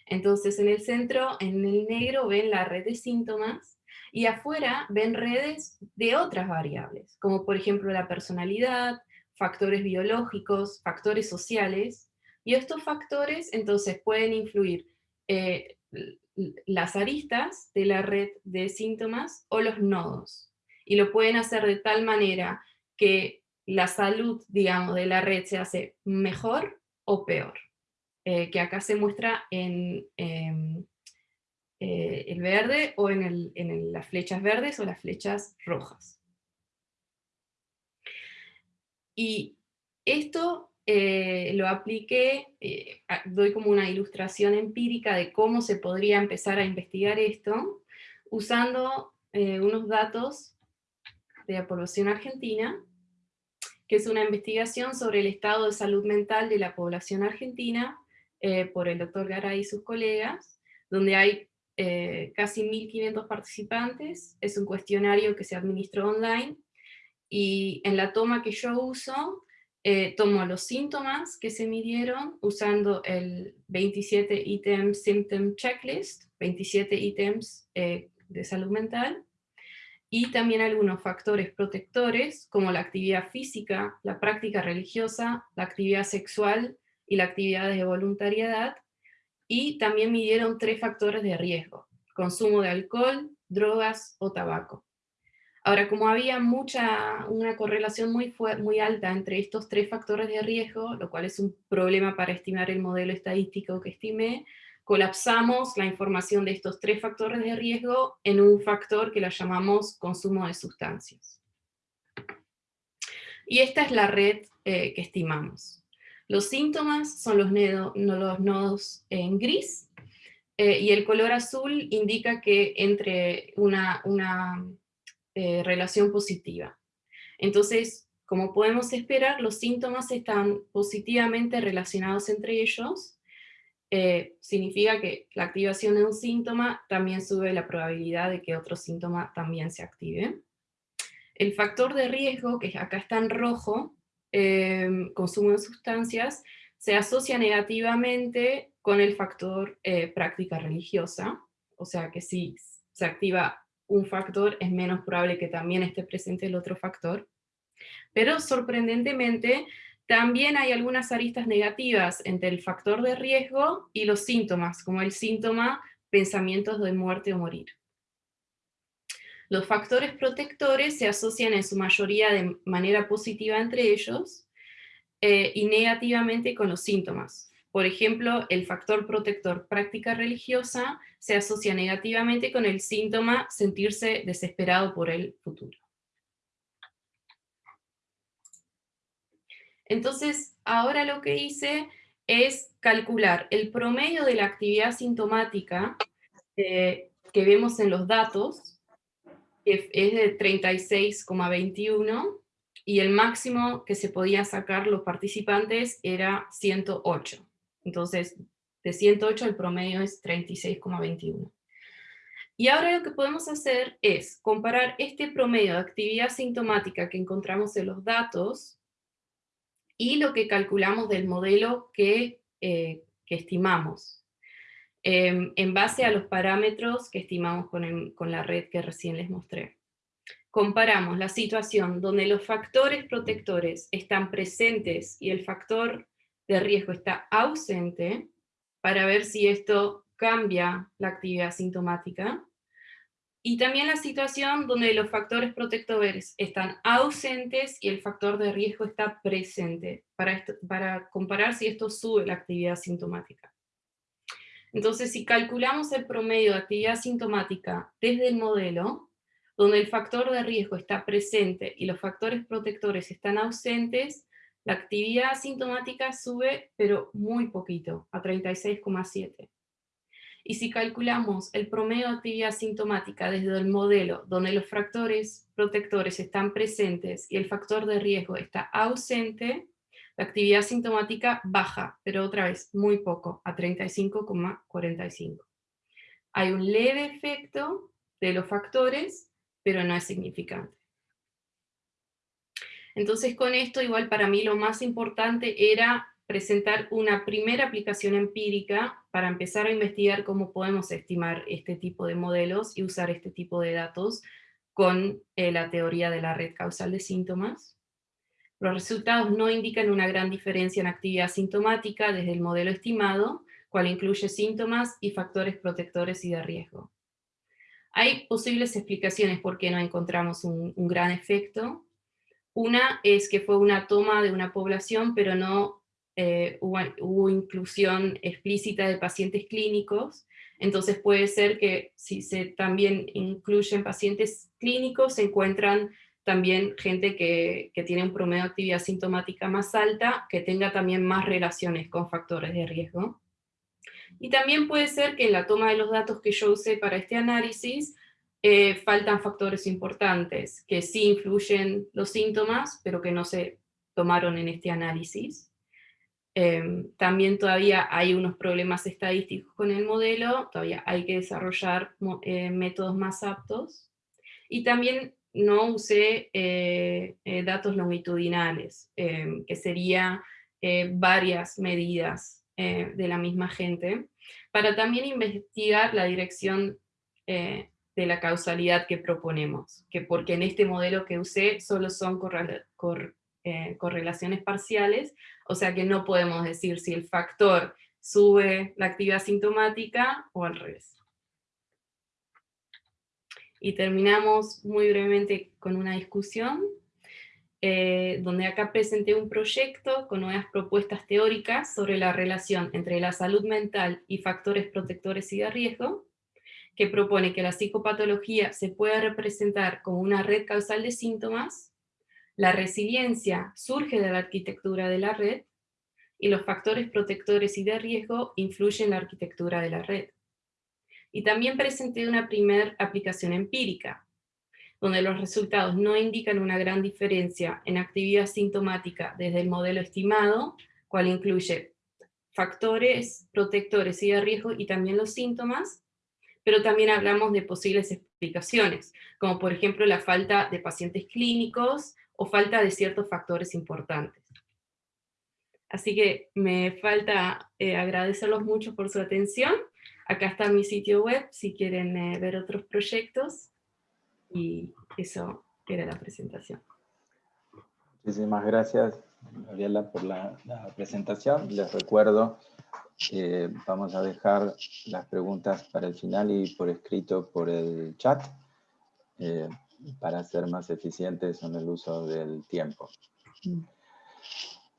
Entonces en el centro, en el negro, ven la red de síntomas, y afuera ven redes de otras variables, como por ejemplo la personalidad, factores biológicos, factores sociales, y estos factores entonces pueden influir eh, las aristas de la red de síntomas o los nodos, y lo pueden hacer de tal manera que la salud, digamos, de la red se hace mejor o peor. Eh, que acá se muestra en em, eh, el verde o en, las flechas verdes o las flechas rojas. Y esto eh, lo apliqué, doy como una ilustración empírica de cómo se podría empezar a investigar esto, usando unos datos de la población argentina, que es una investigación sobre el estado de salud mental de la población argentina eh, por el doctor Garay y sus colegas, donde hay eh, casi 1.500 participantes, es un cuestionario que se administró online, y en la toma que yo uso, eh, tomó los síntomas que se midieron usando el 27 Item Symptom Checklist, 27 ítems eh, de salud mental, y también algunos factores protectores como la actividad física, la práctica religiosa, la actividad sexual y la actividad de voluntariedad, y también midieron tres factores de riesgo, consumo de alcohol, drogas o tabaco. Ahora, como había mucha, una correlación muy, muy alta entre estos tres factores de riesgo, lo cual es un problema para estimar el modelo estadístico que estimé, colapsamos la información de estos tres factores de riesgo en un factor que la llamamos consumo de sustancias. Y esta es la red eh, que estimamos. Los síntomas son los, nodos en gris, eh, y el color azul indica que entre una, una eh, relación positiva. Entonces, como podemos esperar, los síntomas están positivamente relacionados entre ellos, eh, significa que la activación de un síntoma también sube la probabilidad de que otro síntoma también se active. El factor de riesgo, que acá está en rojo, em, consumo de sustancias, se asocia negativamente con el factor eh, práctica religiosa, o sea que si se activa un factor, es menos probable que también esté presente el otro factor. Pero sorprendentemente, también hay algunas aristas negativas entre el factor de riesgo y los síntomas, como el síntoma pensamientos de muerte o morir. Los factores protectores se asocian en su mayoría de manera positiva entre ellos eh, y negativamente con los síntomas. Por ejemplo, el factor protector práctica religiosa se asocia negativamente con el síntoma sentirse desesperado por el futuro. Entonces, ahora lo que hice es calcular el promedio de la actividad sintomática eh, que vemos en los datos, que es de 36,21, y el máximo que se podía sacar los participantes era 108. Entonces, de 108 el promedio es 36,21. Y ahora lo que podemos hacer es comparar este promedio de actividad sintomática que encontramos en los datos y lo que calculamos del modelo que, eh, estimamos, em, en base a los parámetros que estimamos con, con la red que recién les mostré. Comparamos la situación donde los factores protectores están presentes y el factor de riesgo está ausente, para ver si esto cambia la actividad sintomática, y también la situación donde los factores protectores están ausentes y el factor de riesgo está presente, para, para comparar si esto sube la actividad sintomática. Entonces, si calculamos el promedio de actividad sintomática desde el modelo, donde el factor de riesgo está presente y los factores protectores están ausentes, la actividad sintomática sube, pero muy poquito, a 36,7. Y si calculamos el promedio de actividad sintomática desde el modelo donde los factores protectores están presentes y el factor de riesgo está ausente, la actividad sintomática baja, pero otra vez muy poco, a 35,45. Hay un leve efecto de los factores, pero no es significante. Entonces con esto igual para mí lo más importante era presentar una primera aplicación empírica para empezar a investigar cómo podemos estimar este tipo de modelos y usar este tipo de datos con eh, la teoría de la red causal de síntomas. Los resultados no indican una gran diferencia en actividad sintomática desde el modelo estimado, cual incluye síntomas y factores protectores y de riesgo. Hay posibles explicaciones por qué no encontramos un gran efecto. Una es que fue una toma de una población, pero no eh, hubo, inclusión explícita de pacientes clínicos, entonces puede ser que si se también incluyen pacientes clínicos, se encuentran también gente que, tiene un promedio de actividad sintomática más alta, que tenga también más relaciones con factores de riesgo. Y también puede ser que en la toma de los datos que yo usé para este análisis, eh, faltan factores importantes, que sí influyen los síntomas, pero que no se tomaron en este análisis. Em, también todavía hay unos problemas estadísticos con el modelo, todavía hay que desarrollar eh, métodos más aptos. Y también no usé eh, datos longitudinales, em, que sería varias medidas de la misma gente, para también investigar la dirección de la causalidad que proponemos, que porque en este modelo que usé solo son correlaciones parciales, o sea que no podemos decir si el factor sube la actividad sintomática o al revés. Y terminamos muy brevemente con una discusión, eh, donde acá presenté un proyecto con nuevas propuestas teóricas sobre la relación entre la salud mental y factores protectores y de riesgo, que propone que la psicopatología se puede representar como una red causal de síntomas, la resiliencia surge de la arquitectura de la red, y los factores protectores y de riesgo influyen en la arquitectura de la red. Y también presenté una primera aplicación empírica, donde los resultados no indican una gran diferencia en actividad sintomática desde el modelo estimado, cual incluye factores protectores y de riesgo y también los síntomas, pero también hablamos de posibles explicaciones, como por ejemplo la falta de pacientes clínicos o falta de ciertos factores importantes. Así que me falta eh, agradecerlos mucho por su atención Acá está mi sitio web si quieren eh, ver otros proyectos. Y eso era la presentación. Muchísimas gracias, Gabriela, por la, presentación. Les recuerdo que vamos a dejar las preguntas para el final y por escrito por el chat eh, para ser más eficientes en el uso del tiempo.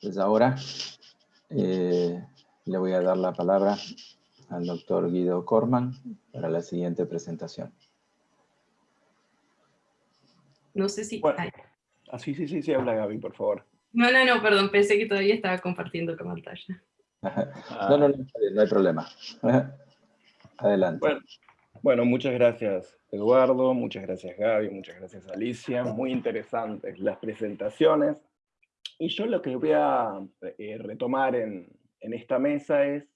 Pues ahora eh, le voy a dar la palabra al doctor Guido Corman para la siguiente presentación. No sé si... Ah, sí, sí, sí, sí, habla Gaby, por favor. No, no, no, perdón, pensé que todavía estaba compartiendo con pantalla. no, no, no, no hay problema. Adelante. Bueno, bueno, muchas gracias Eduardo, muchas gracias Gaby, muchas gracias Alicia, muy interesantes las presentaciones. Y yo lo que voy a eh, retomar en, en esta mesa es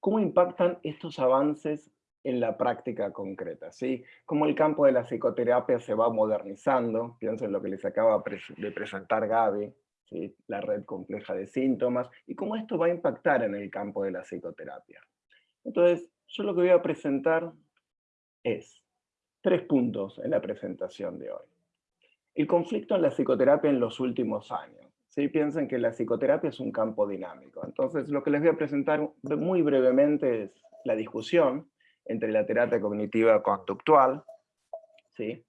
¿Cómo impactan estos avances en la práctica concreta? ¿sí? Cómo el campo de la psicoterapia se va modernizando, pienso en lo que les acaba de presentar Gaby, la red compleja de síntomas, y cómo esto va a impactar en el campo de la psicoterapia. Entonces, yo lo que voy a presentar es tres puntos en la presentación de hoy. El conflicto en la psicoterapia en los últimos años. ¿sí? Piensen que la psicoterapia es un campo dinámico. Entonces, lo que les voy a presentar muy brevemente es la discusión entre la terapia cognitiva conductual ¿sí?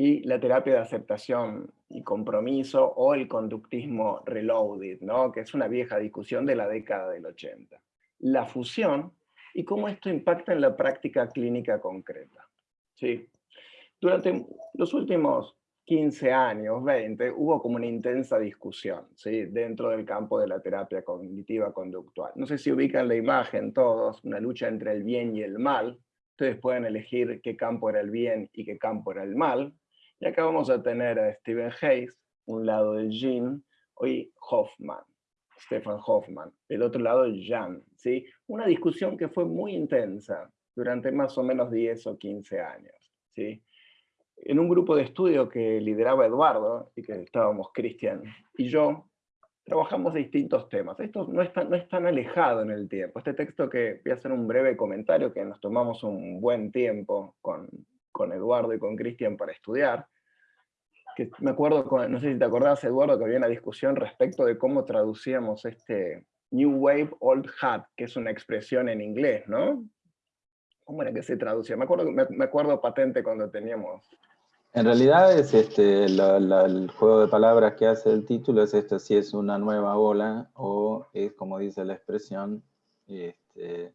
Y la terapia de aceptación y compromiso o el conductismo reloaded, ¿no? que es una vieja discusión de la década del 80. La fusión y cómo esto impacta en la práctica clínica concreta. ¿sí? Durante los últimos 15 años, 20, hubo como una intensa discusión ¿sí? dentro del campo de la terapia cognitiva conductual. No sé si ubican la imagen todos, una lucha entre el bien y el mal. Ustedes pueden elegir qué campo era el bien y qué campo era el mal. Y acá vamos a tener a Stephen Hayes, un lado de Jean, y Hoffman, Stefan Hoffman, el otro lado Jan. ¿sí? Una discusión que fue muy intensa durante más o menos 10 o 15 años. ¿sí? en un grupo de estudio que lideraba Eduardo, y que estábamos Cristian y yo, trabajamos distintos temas. Esto no es, tan, no es tan alejado en el tiempo. Este texto que voy a hacer un breve comentario, que nos tomamos un buen tiempo con, con Eduardo y con Cristian para estudiar, que me acuerdo, no sé si te acordás Eduardo, que había una discusión respecto de cómo traducíamos este New Wave Old Hat, que es una expresión en inglés, ¿no? ¿Cómo era que se traducía? Me acuerdo, me acuerdo patente cuando teníamos en realidad es este, el juego de palabras que hace el título, es esto, si es una nueva ola o es como dice la expresión, este,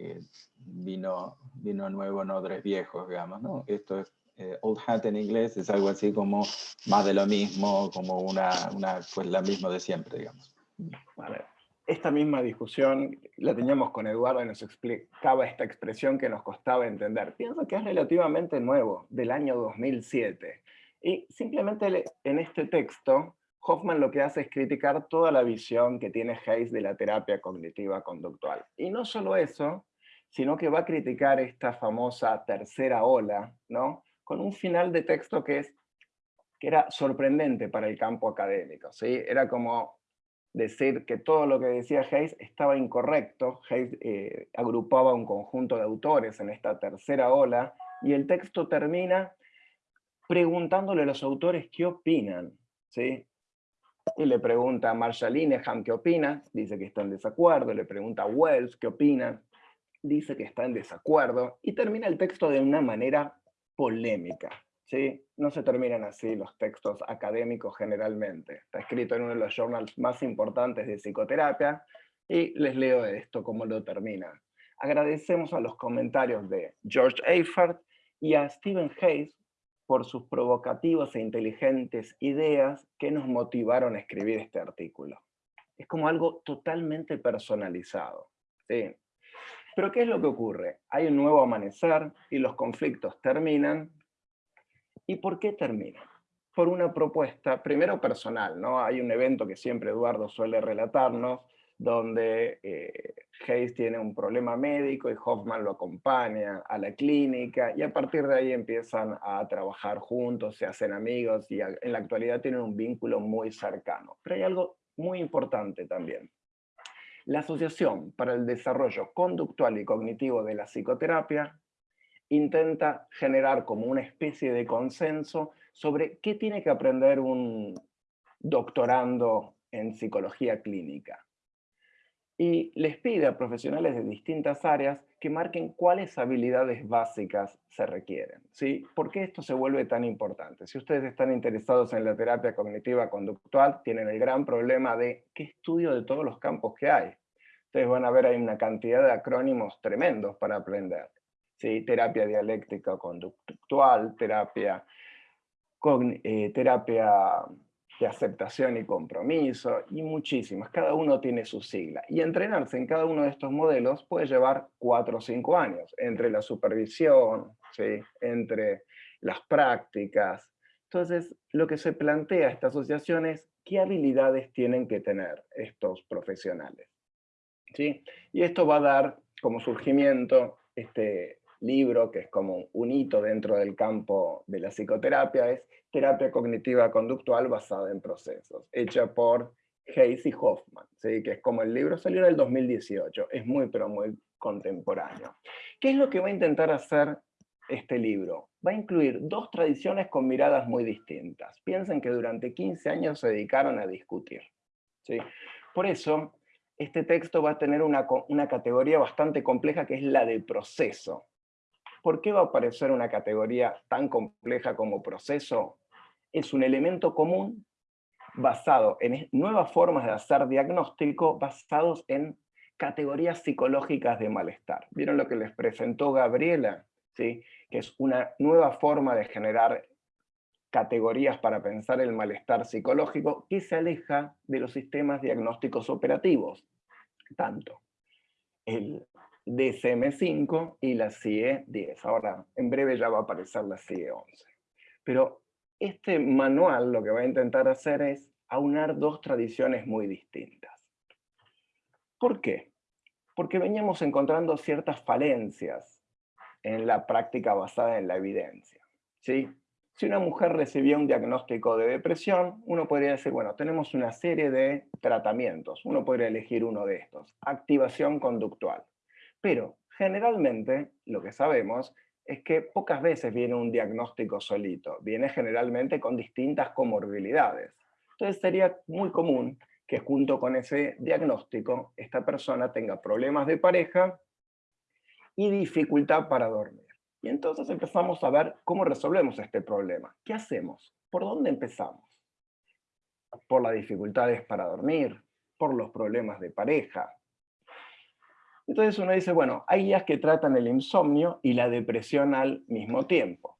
eh, vino, vino nuevo, no tres viejos, digamos, ¿no? Esto es, eh, old hat en inglés es algo así como más de lo mismo, como una, una pues la misma de siempre, digamos. Vale esta misma discusión la teníamos con Eduardo y nos explicaba esta expresión que nos costaba entender. Pienso que es relativamente nuevo, del año 2007. Y simplemente en este texto, Hoffman lo que hace es criticar toda la visión que tiene Hayes de la terapia cognitiva conductual. Y no solo eso, sino que va a criticar esta famosa tercera ola, ¿no? con un final de texto que, es, que era sorprendente para el campo académico. ¿sí? Era como decir que todo lo que decía Hayes estaba incorrecto. Hayes eh, agrupaba un conjunto de autores en esta tercera ola, y el texto termina preguntándole a los autores qué opinan. ¿sí? Y le pregunta a Marshall Linehan qué opina, dice que está en desacuerdo, le pregunta a Wells qué opina, dice que está en desacuerdo, y termina el texto de una manera polémica. ¿sí? No se terminan así los textos académicos generalmente. Está escrito en uno de los journals más importantes de psicoterapia, y les leo esto como lo termina. Agradecemos a los comentarios de George Eifert y a Stephen Hayes por sus provocativas e inteligentes ideas que nos motivaron a escribir este artículo. Es como algo totalmente personalizado. ¿sí? Pero ¿qué es lo que ocurre? Hay un nuevo amanecer y los conflictos terminan. ¿Y por qué terminan? Por una propuesta, primero personal, ¿no? Hay un evento que siempre Eduardo suele relatarnos, donde eh, Hayes tiene un problema médico y Hoffman lo acompaña a la clínica y a partir de ahí empiezan a trabajar juntos, se hacen amigos y en la actualidad tienen un vínculo muy cercano. Pero hay algo muy importante también. La Asociación para el Desarrollo Conductual y Cognitivo de la Psicoterapia intenta generar como una especie de consenso sobre qué tiene que aprender un doctorando en psicología clínica y les pide a profesionales de distintas áreas que marquen cuáles habilidades básicas se requieren. ¿sí? ¿Por qué esto se vuelve tan importante? Si ustedes están interesados en la terapia cognitiva conductual, tienen el gran problema de qué estudio de todos los campos que hay. Ustedes van a ver hay una cantidad de acrónimos tremendos para aprender. ¿sí? Terapia dialéctica conductual, terapia, eh, terapia de aceptación y compromiso, y muchísimas. Cada uno tiene su sigla. Y entrenarse en cada uno de estos modelos puede llevar cuatro o cinco años, entre la supervisión, ¿sí? entre las prácticas. Entonces, lo que se plantea esta asociación es qué habilidades tienen que tener estos profesionales. ¿Sí? Y esto va a dar como surgimiento este libro, que es como un hito dentro del campo de la psicoterapia, es terapia cognitiva conductual basada en procesos, hecha por Hayes y Hoffman, ¿sí? que es como el libro salió en el 2018, es muy pero muy contemporáneo. ¿Qué es lo que va a intentar hacer este libro? Va a incluir dos tradiciones con miradas muy distintas. Piensen que durante 15 años se dedicaron a discutir. ¿sí? Por eso, este texto va a tener una, categoría bastante compleja que es la de proceso. ¿Por qué va a aparecer una categoría tan compleja como proceso? Es un elemento común basado en nuevas formas de hacer diagnóstico basados en categorías psicológicas de malestar. ¿Vieron lo que les presentó Gabriela? ¿Sí? Que es una nueva forma de generar categorías para pensar el malestar psicológico que se aleja de los sistemas diagnósticos operativos. Tanto el DSM-5 y la CIE 10. Ahora, en breve ya va a aparecer la CIE 11. Pero este manual lo que va a intentar hacer es aunar dos tradiciones muy distintas. ¿Por qué? Porque veníamos encontrando ciertas falencias en la práctica basada en la evidencia. ¿sí? Si una mujer recibía un diagnóstico de depresión, uno podría decir, bueno, tenemos una serie de tratamientos, uno podría elegir uno de estos, activación conductual. Pero generalmente lo que sabemos es que pocas veces viene un diagnóstico solito, viene generalmente con distintas comorbilidades. Entonces sería muy común que junto con ese diagnóstico esta persona tenga problemas de pareja y dificultad para dormir. Y entonces empezamos a ver cómo resolvemos este problema. ¿Qué hacemos? ¿Por dónde empezamos? Por las dificultades para dormir, por los problemas de pareja, entonces uno dice, bueno, hay guías que tratan el insomnio y la depresión al mismo tiempo.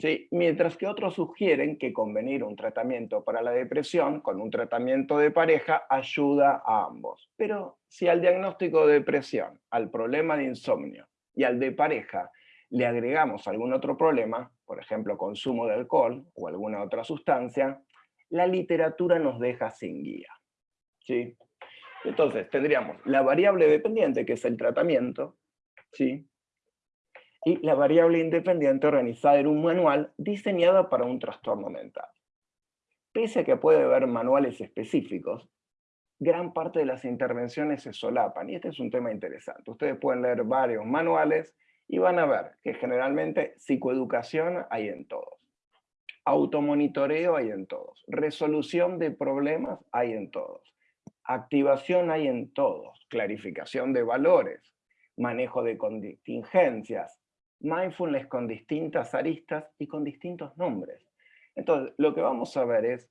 ¿Sí? Mientras que otros sugieren que convenir un tratamiento para la depresión con un tratamiento de pareja ayuda a ambos. Pero si al diagnóstico de depresión, al problema de insomnio y al de pareja le agregamos algún otro problema, por ejemplo consumo de alcohol o alguna otra sustancia, la literatura nos deja sin guía. ¿Sí? Entonces, tendríamos la variable dependiente, que es el tratamiento, ¿sí? y la variable independiente organizada en un manual diseñado para un trastorno mental. Pese a que puede haber manuales específicos, gran parte de las intervenciones se solapan, y este es un tema interesante. Ustedes pueden leer varios manuales y van a ver que generalmente psicoeducación hay en todos. Automonitoreo hay en todos. Resolución de problemas hay en todos. Activación hay en todos. Clarificación de valores. Manejo de contingencias. Mindfulness con distintas aristas y con distintos nombres. Entonces, lo que vamos a ver es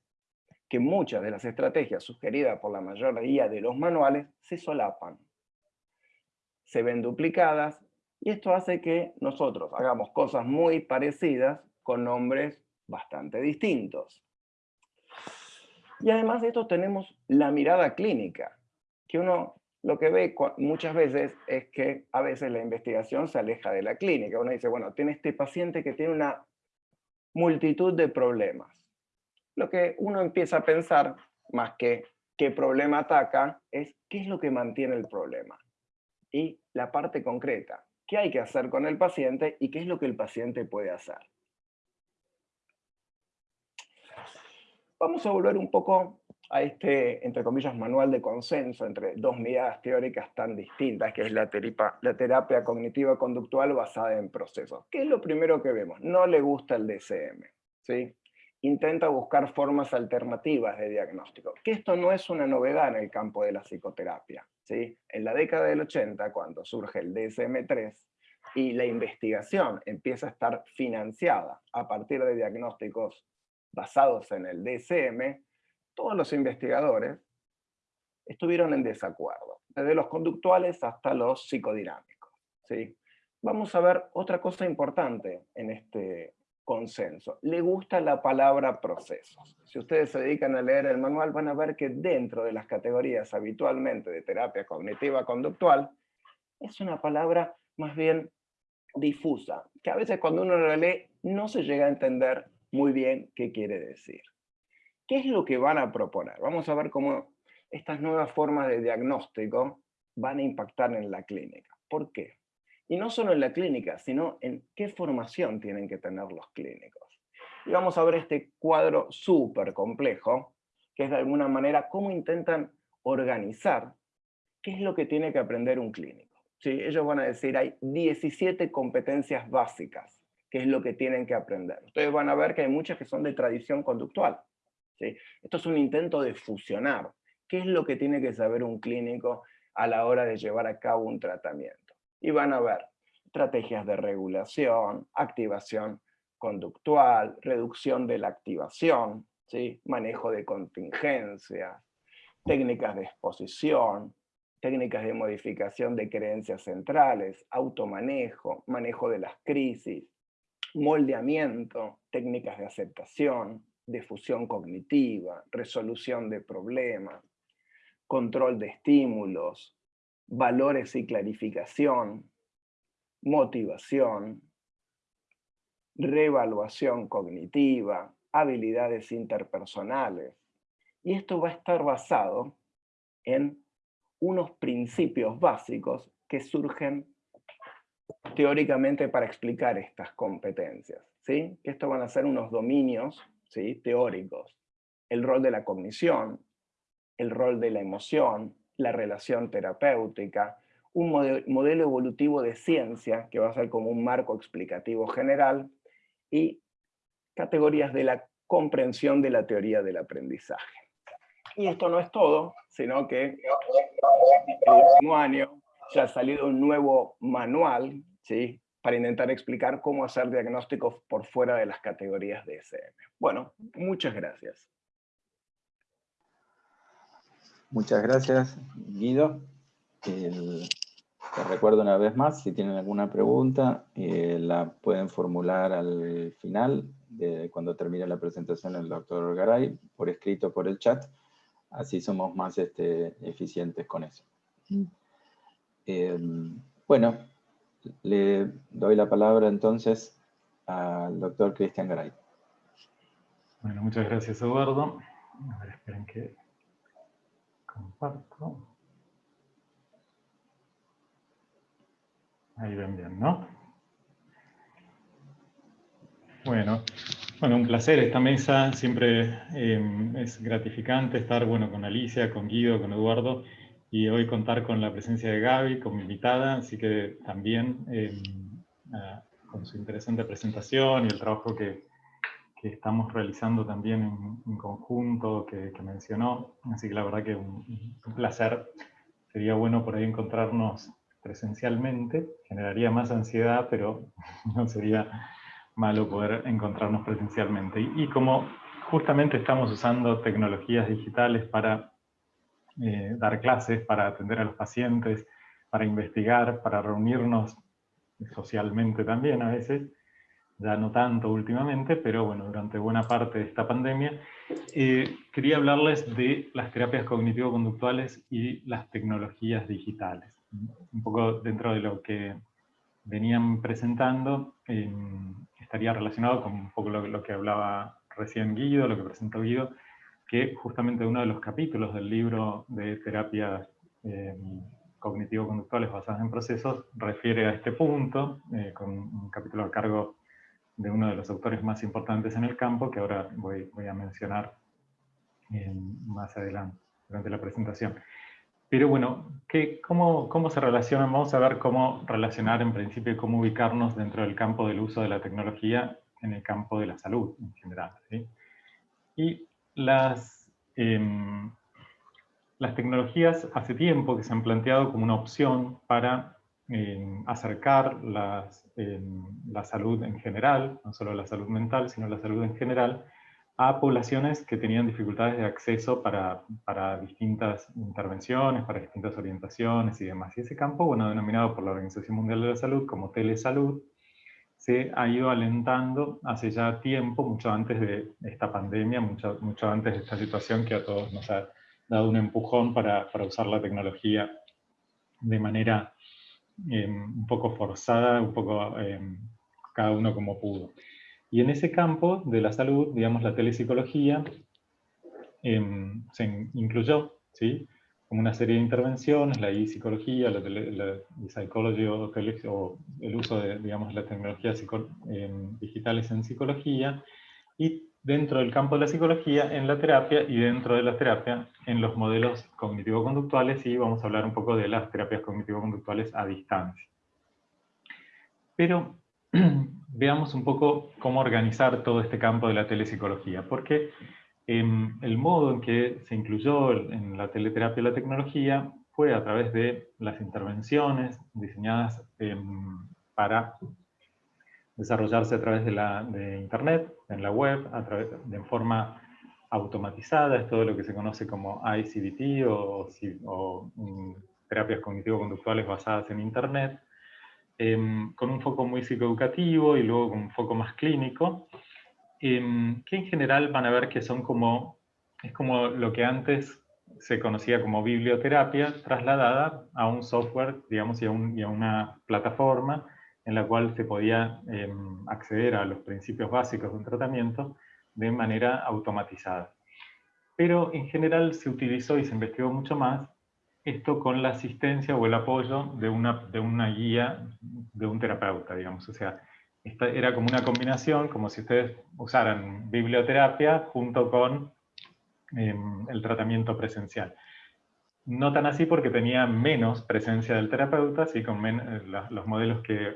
que muchas de las estrategias sugeridas por la mayoría de los manuales se solapan. Se ven duplicadas y esto hace que nosotros hagamos cosas muy parecidas con nombres bastante distintos. Y además de esto tenemos la mirada clínica, que uno lo que ve muchas veces es que a veces la investigación se aleja de la clínica. Uno dice, bueno, tiene este paciente que tiene una multitud de problemas. Lo que uno empieza a pensar, más que qué problema ataca, es qué es lo que mantiene el problema. Y la parte concreta, qué hay que hacer con el paciente y qué es lo que el paciente puede hacer. Vamos a volver un poco a este, entre comillas, manual de consenso entre dos miradas teóricas tan distintas, que es la terapia, cognitiva conductual basada en procesos. ¿Qué es lo primero que vemos? No le gusta el DCM. ¿sí? Intenta buscar formas alternativas de diagnóstico, que esto no es una novedad en el campo de la psicoterapia. ¿sí? En la década del 80, cuando surge el DSM-3, y la investigación empieza a estar financiada a partir de diagnósticos basados en el DSM, todos los investigadores estuvieron en desacuerdo, desde los conductuales hasta los psicodinámicos. ¿sí? Vamos a ver otra cosa importante en este consenso. Le gusta la palabra procesos. Si ustedes se dedican a leer el manual van a ver que dentro de las categorías habitualmente de terapia cognitiva conductual, es una palabra más bien difusa, que a veces cuando uno la lee no se llega a entender muy bien qué quiere decir. ¿Qué es lo que van a proponer? Vamos a ver cómo estas nuevas formas de diagnóstico van a impactar en la clínica. ¿Por qué? Y no solo en la clínica, sino en qué formación tienen que tener los clínicos. Y vamos a ver este cuadro súper complejo, que es de alguna manera cómo intentan organizar qué es lo que tiene que aprender un clínico. ¿Sí? Ellos van a decir, hay 17 competencias básicas, que es lo que tienen que aprender. Ustedes van a ver que hay muchas que son de tradición conductual. ¿sí? Esto es un intento de fusionar. ¿Qué es lo que tiene que saber un clínico a la hora de llevar a cabo un tratamiento? Y van a ver estrategias de regulación, activación conductual, reducción de la activación, ¿sí? manejo de contingencias, técnicas de exposición, técnicas de modificación de creencias centrales, automanejo, manejo de las crisis, moldeamiento, técnicas de aceptación, de fusión cognitiva, resolución de problemas, control de estímulos, valores y clarificación, motivación, reevaluación cognitiva, habilidades interpersonales. Y esto va a estar basado en unos principios básicos que surgen teóricamente para explicar estas competencias. ¿sí? Estos van a ser unos dominios ¿sí? teóricos. El rol de la cognición, el rol de la emoción, la relación terapéutica, un modelo evolutivo de ciencia, que va a ser como un marco explicativo general, y categorías de la comprensión de la teoría del aprendizaje. Y esto no es todo, sino que el último año ya ha salido un nuevo manual ¿sí? para intentar explicar cómo hacer diagnósticos por fuera de las categorías de SM. Bueno, muchas gracias. Muchas gracias, Guido. te recuerdo una vez más, si tienen alguna pregunta, eh, la pueden formular al final, de cuando termine la presentación el doctor Garay, por escrito por el chat, así somos más este, eficientes con eso. Eh, bueno, le doy la palabra entonces al doctor Cristian Garay. Bueno, muchas gracias Eduardo. A ver, esperen que comparto. Ahí ven bien, ¿no? Bueno, bueno, un placer esta mesa, siempre em, es gratificante estar bueno, con Alicia, con Guido, con Eduardo, y hoy contar con la presencia de Gaby, con mi invitada, así que también em, con su interesante presentación y el trabajo que, que estamos realizando también en, conjunto, que, mencionó, así que la verdad que un, un placer, sería bueno por ahí encontrarnos presencialmente, generaría más ansiedad, pero no sería malo poder encontrarnos presencialmente. Y, como justamente estamos usando tecnologías digitales para eh, dar clases, para atender a los pacientes, para investigar, para reunirnos socialmente también a veces, ya no tanto últimamente, pero bueno, durante buena parte de esta pandemia, eh, quería hablarles de las terapias cognitivo-conductuales y las tecnologías digitales. Un poco dentro de lo que venían presentando, estaría relacionado con un poco lo, que hablaba recién Guido, lo que presentó Guido, que justamente uno de los capítulos del libro de terapias eh, cognitivo-conductuales basadas en procesos refiere a este punto, eh, con un capítulo a cargo de uno de los autores más importantes en el campo, que ahora voy, a mencionar eh, más adelante, durante la presentación. Pero bueno, ¿qué, cómo, ¿cómo se relacionan? Vamos a ver cómo relacionar en principio y cómo ubicarnos dentro del campo del uso de la tecnología en el campo de la salud en general. Y las, em, las tecnologías hace tiempo que se han planteado como una opción para em, acercar las, la salud en general, no solo la salud mental, sino la salud en general, a poblaciones que tenían dificultades de acceso para, para, distintas intervenciones, para distintas orientaciones y demás. Y ese campo, bueno, denominado por la Organización Mundial de la Salud como telesalud, se ha ido alentando hace ya tiempo, mucho antes de esta pandemia, mucho, mucho antes de esta situación que a todos nos ha dado un empujón para, para usar la tecnología de manera eh, un poco forzada, un poco eh, cada uno como pudo. Y en ese campo de la salud, digamos, la telepsicología em, se incluyó, ¿sí? Como una serie de intervenciones, la e-psicología, la, e-psychology o, el uso de, digamos, las tecnologías digitales en psicología, y dentro del campo de la psicología, en la terapia, y dentro de la terapia, en los modelos cognitivo-conductuales, y vamos a hablar un poco de las terapias cognitivo-conductuales a distancia. Pero veamos un poco cómo organizar todo este campo de la telepsicología, porque em, el modo en que se incluyó en la teleterapia la tecnología fue a través de las intervenciones diseñadas em, para desarrollarse a través de, la, de Internet, en la web, a través, de forma automatizada, es todo lo que se conoce como ICDT o, mm, terapias cognitivo-conductuales basadas en Internet, Em, con un foco muy psicoeducativo y luego con un foco más clínico, em, que en general van a ver que son como, es como lo que antes se conocía como biblioterapia, trasladada a un software, digamos, y a, una plataforma en la cual se podía em, acceder a los principios básicos de un tratamiento de manera automatizada. Pero en general se utilizó y se investigó mucho más esto con la asistencia o el apoyo de una, de una guía de un terapeuta, digamos. O sea, era como una combinación, como si ustedes usaran biblioterapia junto con em, el tratamiento presencial. No tan así porque tenía menos presencia del terapeuta, sí, con eh, los modelos que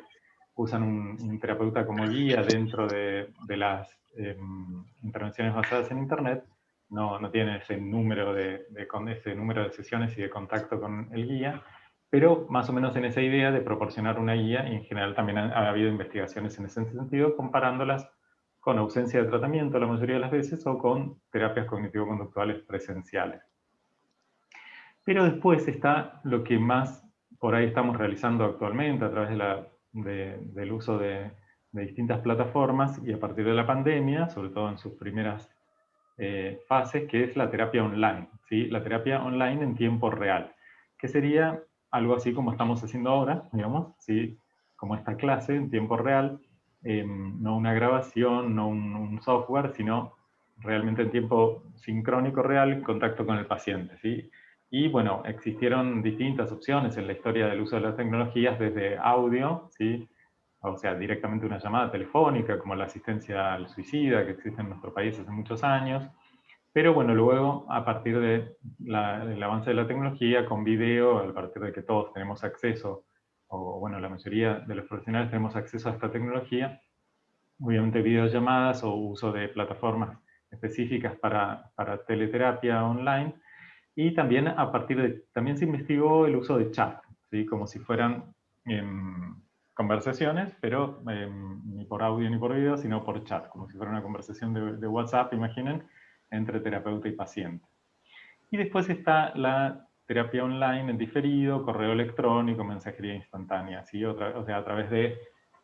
usan un, terapeuta como guía dentro de, las em, intervenciones basadas en Internet, no, no tiene ese número de, ese número de sesiones y de contacto con el guía, pero más o menos en esa idea de proporcionar una guía, y en general también ha, habido investigaciones en ese sentido, comparándolas con ausencia de tratamiento la mayoría de las veces o con terapias cognitivo-conductuales presenciales. Pero después está lo que más por ahí estamos realizando actualmente a través de la, del uso de, distintas plataformas y a partir de la pandemia, sobre todo en sus primeras eh, fases, que es la terapia online, ¿sí? la terapia online en tiempo real, que sería algo así como estamos haciendo ahora, digamos, ¿sí? como esta clase en tiempo real, em, no una grabación, no un, software, sino realmente en tiempo sincrónico real, contacto con el paciente. ¿sí? Y bueno, existieron distintas opciones en la historia del uso de las tecnologías, desde audio, ¿sí? o sea, directamente una llamada telefónica, como la asistencia al suicida que existe en nuestro país hace muchos años, pero bueno, luego a partir del avance de la tecnología, con video, a partir de que todos tenemos acceso, o bueno, la mayoría de los profesionales tenemos acceso a esta tecnología, obviamente videollamadas o uso de plataformas específicas para, para teleterapia online, y también a partir de, también se investigó el uso de chat, ¿sí? como si fueran em, conversaciones, pero em, ni por audio ni por video, sino por chat, como si fuera una conversación de, de WhatsApp, imaginen, entre terapeuta y paciente. Y después está la terapia online en diferido, correo electrónico, mensajería instantánea, ¿sí? Otra, o sea, a través de,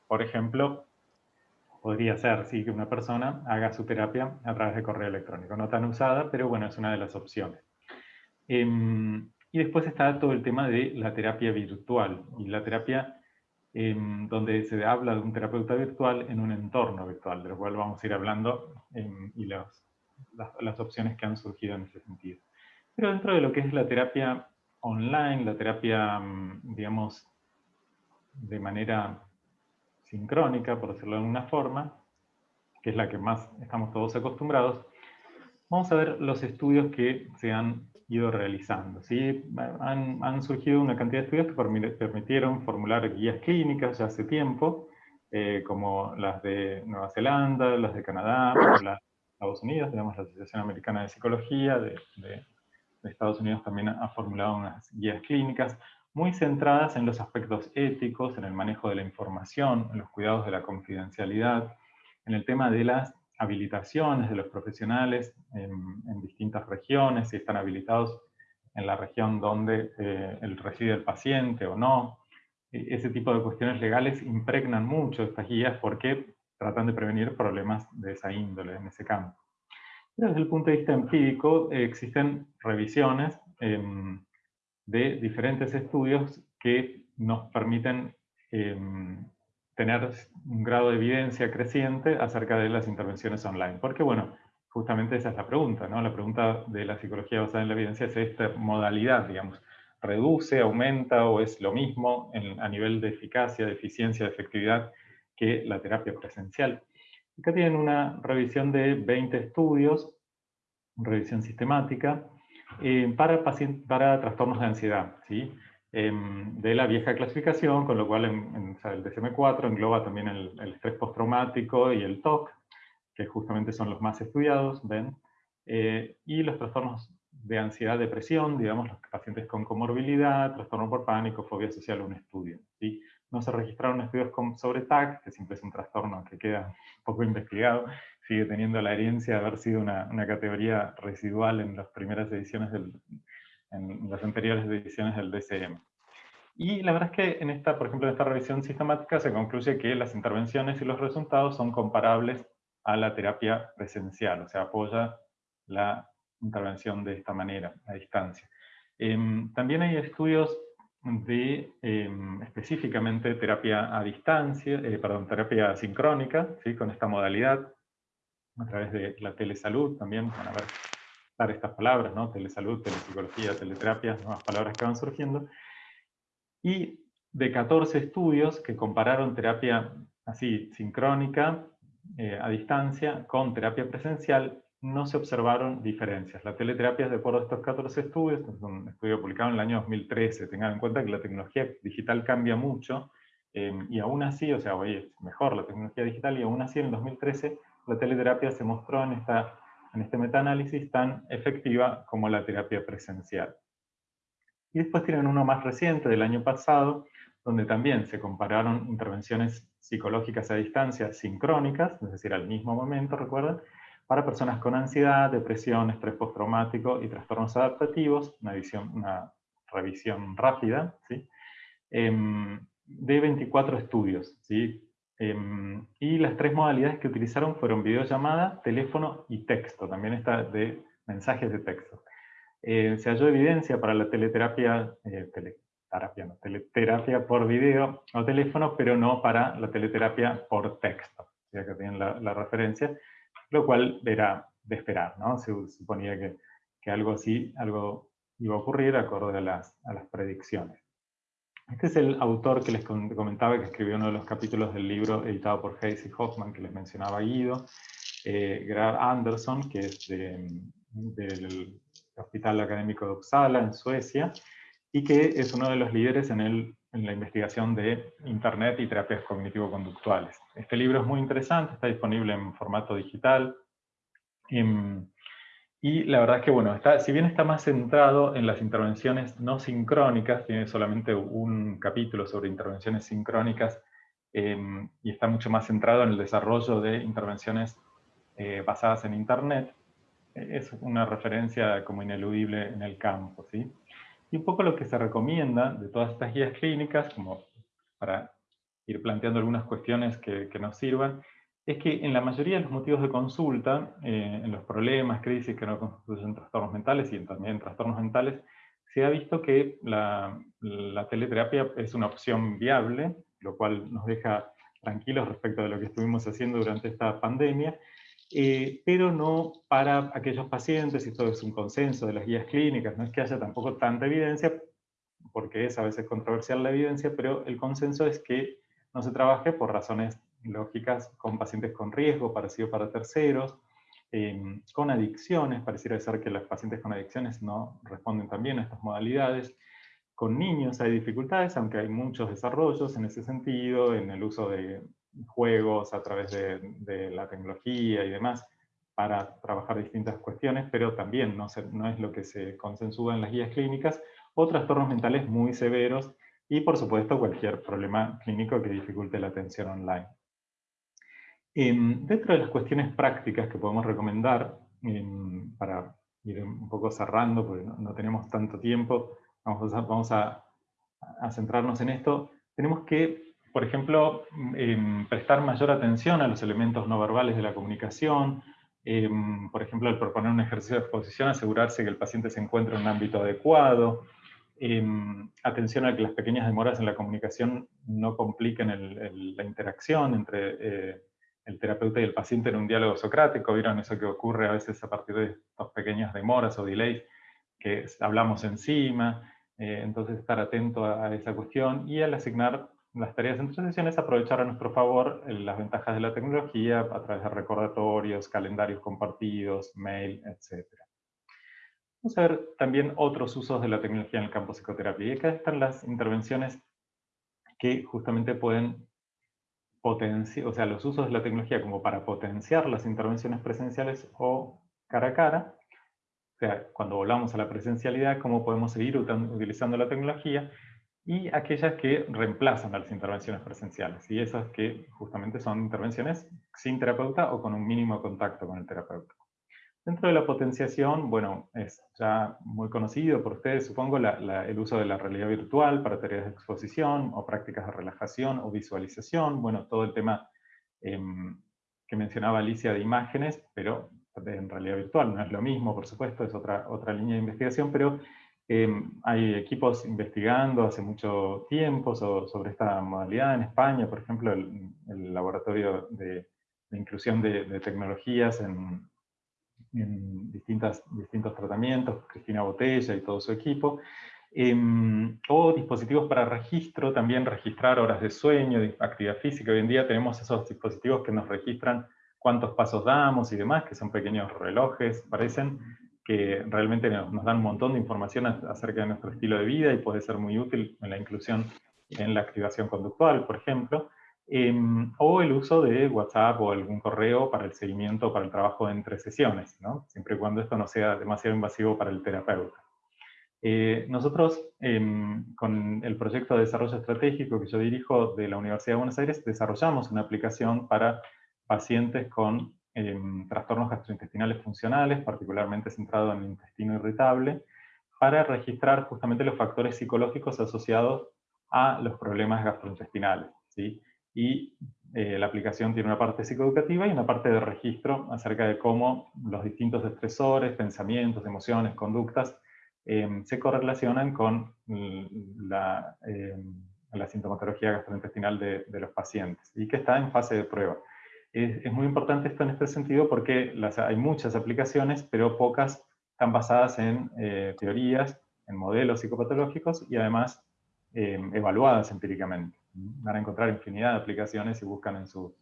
por ejemplo, podría ser ¿sí? que una persona haga su terapia a través de correo electrónico. No tan usada, pero bueno, es una de las opciones. Em, y después está todo el tema de la terapia virtual, y la terapia em, donde se habla de un terapeuta virtual en un entorno virtual, de lo cual vamos a ir hablando, em, y los, las, opciones que han surgido en ese sentido. Pero dentro de lo que es la terapia online, la terapia, mm, digamos, de manera sincrónica, por decirlo de alguna forma, que es la que más estamos todos acostumbrados, vamos a ver los estudios que se han ido realizando. ¿sí? Han, han, surgido una cantidad de estudios que permitieron formular guías clínicas ya hace tiempo, eh, como las de Nueva Zelanda, las de Canadá, las de Estados Unidos, tenemos la Asociación Americana de Psicología de, de, Estados Unidos también ha formulado unas guías clínicas muy centradas en los aspectos éticos, en el manejo de la información, en los cuidados de la confidencialidad, en el tema de las habilitaciones de los profesionales en, distintas regiones, si están habilitados en la región donde eh, reside el paciente o no. E, ese tipo de cuestiones legales impregnan mucho estas guías porque tratan de prevenir problemas de esa índole en ese campo. desde el punto de vista empírico eh, existen revisiones em, de diferentes estudios que nos permiten em, tener un grado de evidencia creciente acerca de las intervenciones online. Porque, bueno, justamente esa es la pregunta, ¿no? La pregunta de la psicología basada en la evidencia es esta modalidad, digamos, reduce, aumenta o es lo mismo a nivel de eficacia, de eficiencia, de efectividad que la terapia presencial. Acá tienen una revisión de 20 estudios, revisión sistemática, eh, para, para trastornos de ansiedad. ¿sí? Em, de la vieja clasificación, con lo cual el DSM-4 engloba también el, estrés postraumático y el TOC, que justamente son los más estudiados, ¿ven? Eh, y los trastornos de ansiedad, depresión, digamos, los pacientes con comorbilidad, trastorno por pánico, fobia social, un estudio. ¿sí? No se registraron estudios sobre TAC, que siempre es un trastorno que queda poco investigado, sigue teniendo la herencia de haber sido una categoría residual en las primeras ediciones del, en las anteriores ediciones del DCM. Y la verdad es que en esta, por ejemplo, en esta revisión sistemática se concluye que las intervenciones y los resultados son comparables a la terapia presencial, o sea, apoya la intervención de esta manera, a distancia. Em, también hay estudios de em, específicamente terapia a distancia, eh, perdón, terapia sincrónica, ¿sí? con esta modalidad, a través de la telesalud también, van a ver estas palabras, ¿no? Telesalud, telepsicología, teleterapia, nuevas palabras que van surgiendo. Y de 14 estudios que compararon terapia así, sincrónica, eh, a distancia, con terapia presencial, no se observaron diferencias. La teleterapia, de acuerdo a estos 14 estudios, es un estudio publicado en el año 2013, tengan en cuenta que la tecnología digital cambia mucho, eh, y aún así, o sea, hoy es mejor la tecnología digital, y aún así en el 2013 la teleterapia se mostró en esta en este metaanálisis tan efectiva como la terapia presencial. Y después tienen uno más reciente del año pasado, donde también se compararon intervenciones psicológicas a distancia sincrónicas, es decir, al mismo momento, recuerden, para personas con ansiedad, depresión, estrés postraumático y trastornos adaptativos, una, una revisión rápida, ¿sí? Em, de 24 estudios, ¿sí? Em, y las tres modalidades que utilizaron fueron videollamada, teléfono y texto, también está de mensajes de texto. Eh, se halló evidencia para la teleterapia, eh, teleterapia, no, por video o teléfono, pero no para la teleterapia por texto, ya que tienen la, referencia, lo cual era de esperar, ¿no? Se suponía que, que algo así, algo iba a ocurrir acorde a las, a las predicciones. Este es el autor que les comentaba que escribió uno de los capítulos del libro editado por Hayes y Hoffman, que les mencionaba Guido, eh, Graf Anderson, que es del Hospital Académico de Uppsala, en Suecia, y que es uno de los líderes en, el, en la investigación de Internet y terapias cognitivo-conductuales. Este libro es muy interesante, está disponible en formato digital, em, y la verdad es que, bueno, si bien está más centrado en las intervenciones no sincrónicas, tiene solamente un capítulo sobre intervenciones sincrónicas, em, y está mucho más centrado en el desarrollo de intervenciones eh, basadas en Internet, es una referencia como ineludible en el campo. ¿sí? Y un poco lo que se recomienda de todas estas guías clínicas, como para ir planteando algunas cuestiones que, que nos sirvan, es que en la mayoría de los motivos de consulta, eh, en los problemas, crisis que no constituyen trastornos mentales y también trastornos mentales, se ha visto que la, la, teleterapia es una opción viable, lo cual nos deja tranquilos respecto de lo que estuvimos haciendo durante esta pandemia, eh, pero no para aquellos pacientes, y esto es un consenso de las guías clínicas, no es que haya tampoco tanta evidencia, porque es a veces controversial la evidencia, pero el consenso es que no se trabaje por razones lógicas con pacientes con riesgo, parecido para terceros, em, con adicciones, pareciera ser que los pacientes con adicciones no responden también a estas modalidades. Con niños hay dificultades, aunque hay muchos desarrollos en ese sentido, en el uso de juegos a través de, la tecnología y demás, para trabajar distintas cuestiones, pero también no, no es lo que se consensúa en las guías clínicas, o trastornos mentales muy severos, y por supuesto cualquier problema clínico que dificulte la atención online. Dentro de las cuestiones prácticas que podemos recomendar, para ir un poco cerrando, porque no, tenemos tanto tiempo, vamos, a, vamos a, a, centrarnos en esto, tenemos que, por ejemplo, em, prestar mayor atención a los elementos no verbales de la comunicación, em, por ejemplo, al proponer un ejercicio de exposición, asegurarse que el paciente se encuentre en un ámbito adecuado, Em, atención a que las pequeñas demoras en la comunicación no compliquen la interacción entre eh, el terapeuta y el paciente en un diálogo socrático. ¿Vieron eso que ocurre a veces a partir de estas pequeñas demoras o delays que hablamos encima? Eh, entonces estar atento a, esa cuestión y al asignar las tareas entre sesiones, aprovechar a nuestro favor eh, las ventajas de la tecnología a través de recordatorios, calendarios compartidos, mail, etcétera. Vamos a ver también otros usos de la tecnología en el campo psicoterapia. Y acá están las intervenciones que justamente pueden potenciar, o sea, los usos de la tecnología como para potenciar las intervenciones presenciales o cara a cara. O sea, cuando volvamos a la presencialidad, cómo podemos seguir utilizando la tecnología y aquellas que reemplazan a las intervenciones presenciales, y esas que justamente son intervenciones sin terapeuta o con un mínimo contacto con el terapeuta. Dentro de la potenciación, bueno, es ya muy conocido por ustedes, supongo, el uso de la realidad virtual para tareas de exposición o prácticas de relajación o visualización, bueno, todo el tema em, que mencionaba Alicia de imágenes, pero en realidad virtual, no es lo mismo, por supuesto, es otra, otra línea de investigación, pero em, hay equipos investigando hace mucho tiempo sobre esta modalidad en España, por ejemplo, el, laboratorio de, inclusión de tecnologías en, en distintas, distintos tratamientos, Cristina Botella y todo su equipo, em, o dispositivos para registro, también registrar horas de sueño, actividad física. Hoy en día tenemos esos dispositivos que nos registran cuántos pasos damos y demás, que son pequeños relojes, parecen, que realmente nos dan un montón de información acerca de nuestro estilo de vida y puede ser muy útil en la inclusión en la activación conductual, por ejemplo. Em, o el uso de WhatsApp o algún correo para el seguimiento, para el trabajo entre sesiones, ¿no? siempre y cuando esto no sea demasiado invasivo para el terapeuta. Eh, nosotros, em, con el proyecto de desarrollo estratégico que yo dirijo de la Universidad de Buenos Aires, desarrollamos una aplicación para pacientes con em, trastornos gastrointestinales funcionales, particularmente centrado en el intestino irritable, para registrar justamente los factores psicológicos asociados a los problemas gastrointestinales. ¿sí? Y eh, la aplicación tiene una parte psicoeducativa y una parte de registro acerca de cómo los distintos estresores, pensamientos, emociones, conductas em, se correlacionan con la, em, la sintomatología gastrointestinal de, de, los pacientes y que está en fase de prueba. Es, es muy importante esto en este sentido porque las, hay muchas aplicaciones, pero pocas están basadas en eh, teorías, en modelos psicopatológicos y además em, evaluadas empíricamente. Van a encontrar infinidad de aplicaciones si buscan en sus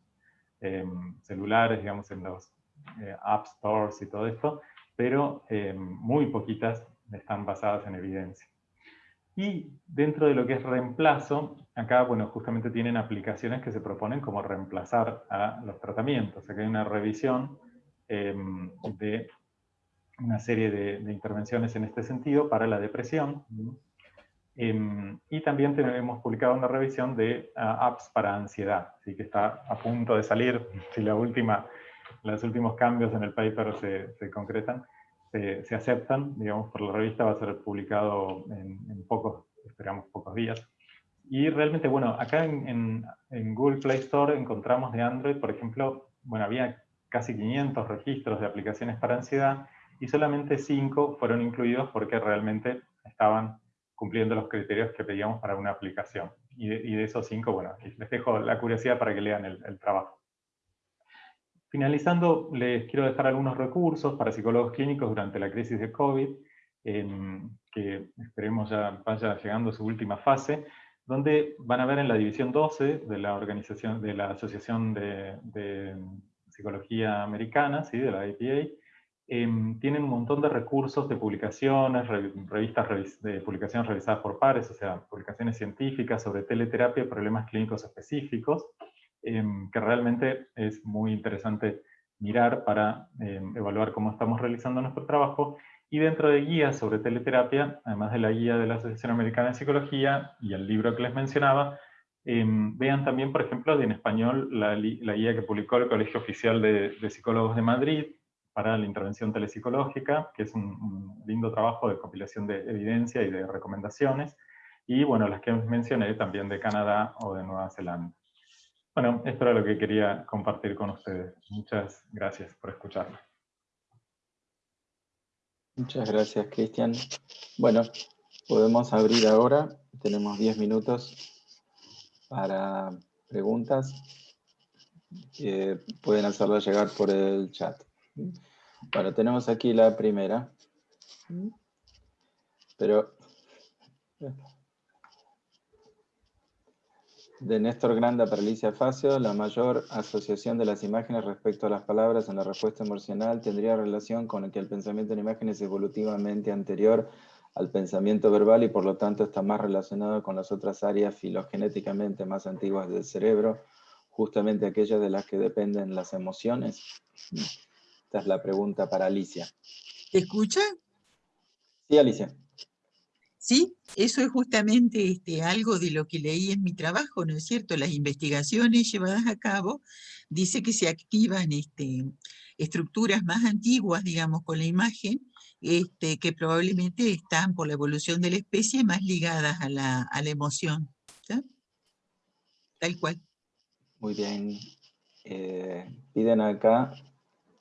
em, celulares, digamos, en los eh, App Stores y todo esto, pero muy poquitas están basadas en evidencia. Y dentro de lo que es reemplazo, acá, bueno, justamente tienen aplicaciones que se proponen como reemplazar a los tratamientos. Acá hay una revisión em, de una serie de, intervenciones en este sentido para la depresión. Em, y también tenemos publicado una revisión de ah, apps para ansiedad, así que está a punto de salir, si la última, los últimos cambios en el paper se, se concretan, se, aceptan, digamos, por la revista, va a ser publicado en, pocos, esperamos, pocos días. Y realmente, bueno, acá en, en, Google Play Store encontramos de Android, por ejemplo, bueno, había casi 500 registros de aplicaciones para ansiedad y solamente 5 fueron incluidos porque realmente estaban cumpliendo los criterios que pedíamos para una aplicación. Y de, esos 5, bueno, les dejo la curiosidad para que lean el trabajo. Finalizando, les quiero dejar algunos recursos para psicólogos clínicos durante la crisis de COVID, que esperemos ya vaya llegando a su última fase, donde van a ver en la división 12 de la organización de la Asociación de, Psicología Americana, ¿sí? de la APA, em, tienen un montón de recursos de publicaciones, revistas de publicaciones realizadas por pares, o sea, publicaciones científicas sobre teleterapia problemas clínicos específicos, Em, que realmente es muy interesante mirar para em, evaluar cómo estamos realizando nuestro trabajo. Y dentro de guías sobre teleterapia, además de la guía de la Asociación Americana de Psicología y el libro que les mencionaba, em, vean también, por ejemplo, en español la, guía que publicó el Colegio Oficial de, Psicólogos de Madrid para la intervención telepsicológica, que es un, un, lindo trabajo de compilación de evidencia y de recomendaciones, y bueno, las que mencioné también de Canadá o de Nueva Zelanda. Bueno, esto era lo que quería compartir con ustedes. Muchas gracias por escucharme. Muchas gracias, Cristian. Bueno, podemos abrir ahora. Tenemos 10 minutos para preguntas. pueden hacerlo llegar por el chat. Bueno, tenemos aquí la primera. Pero de Néstor Granda para Alicia Facio, la mayor asociación de las imágenes respecto a las palabras en la respuesta emocional tendría relación con el que el pensamiento en imágenes es evolutivamente anterior al pensamiento verbal y por lo tanto está más relacionado con las otras áreas filogenéticamente más antiguas del cerebro, justamente aquellas de las que dependen las emociones. Esta es la pregunta para Alicia. ¿Te escucha? Sí, Alicia. Sí, eso es justamente este, algo de lo que leí en mi trabajo, ¿no es cierto? Las investigaciones llevadas a cabo dice que se activan este, estructuras más antiguas, digamos, con la imagen, este, que probablemente están por la evolución de la especie más ligadas a la, emoción. Tal cual. Muy bien. Eh, piden acá,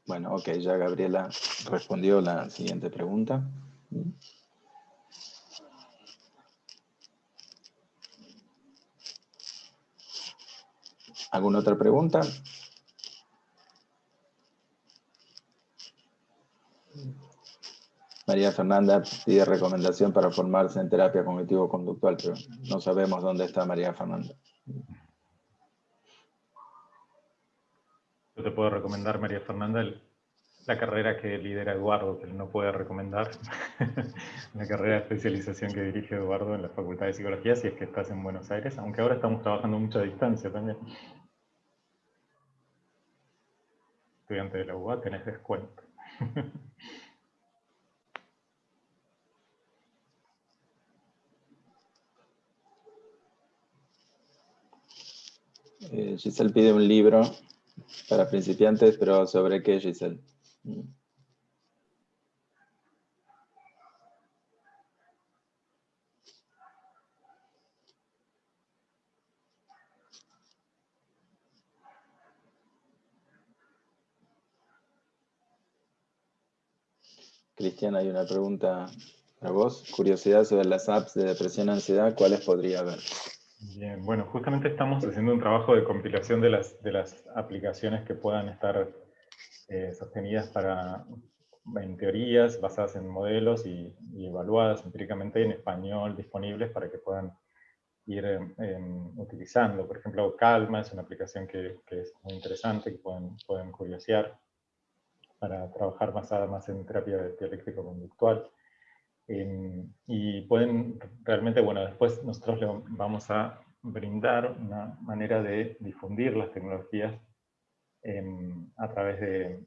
bueno, ok, ya Gabriela respondió la siguiente pregunta. ¿Alguna otra pregunta? María Fernanda pide recomendación para formarse en terapia cognitivo-conductual, pero no sabemos dónde está María Fernanda. Yo te puedo recomendar, María Fernanda, la carrera que lidera Eduardo, que no puede recomendar, la carrera de especialización que dirige Eduardo en la Facultad de Psicología, si es que estás en Buenos Aires, aunque ahora estamos trabajando mucho a distancia también. estudiante de la UBA tenés descuento. Eh, Giselle pide un libro para principiantes, pero ¿sobre qué, Giselle? Cristian, hay una pregunta para vos. Curiosidad sobre las apps de depresión y ansiedad, ¿cuáles podría haber? Bien, bueno, justamente estamos haciendo un trabajo de compilación de las, de las aplicaciones que puedan estar eh, sostenidas para, en teorías, basadas en modelos y, evaluadas empíricamente en español, disponibles para que puedan ir em, utilizando. Por ejemplo, Calma es una aplicación que, es muy interesante, que pueden, pueden curiosear para trabajar basada más en terapia dialéctico-conductual. Em, y pueden realmente, bueno, después nosotros le vamos a brindar una manera de difundir las tecnologías em, a través de,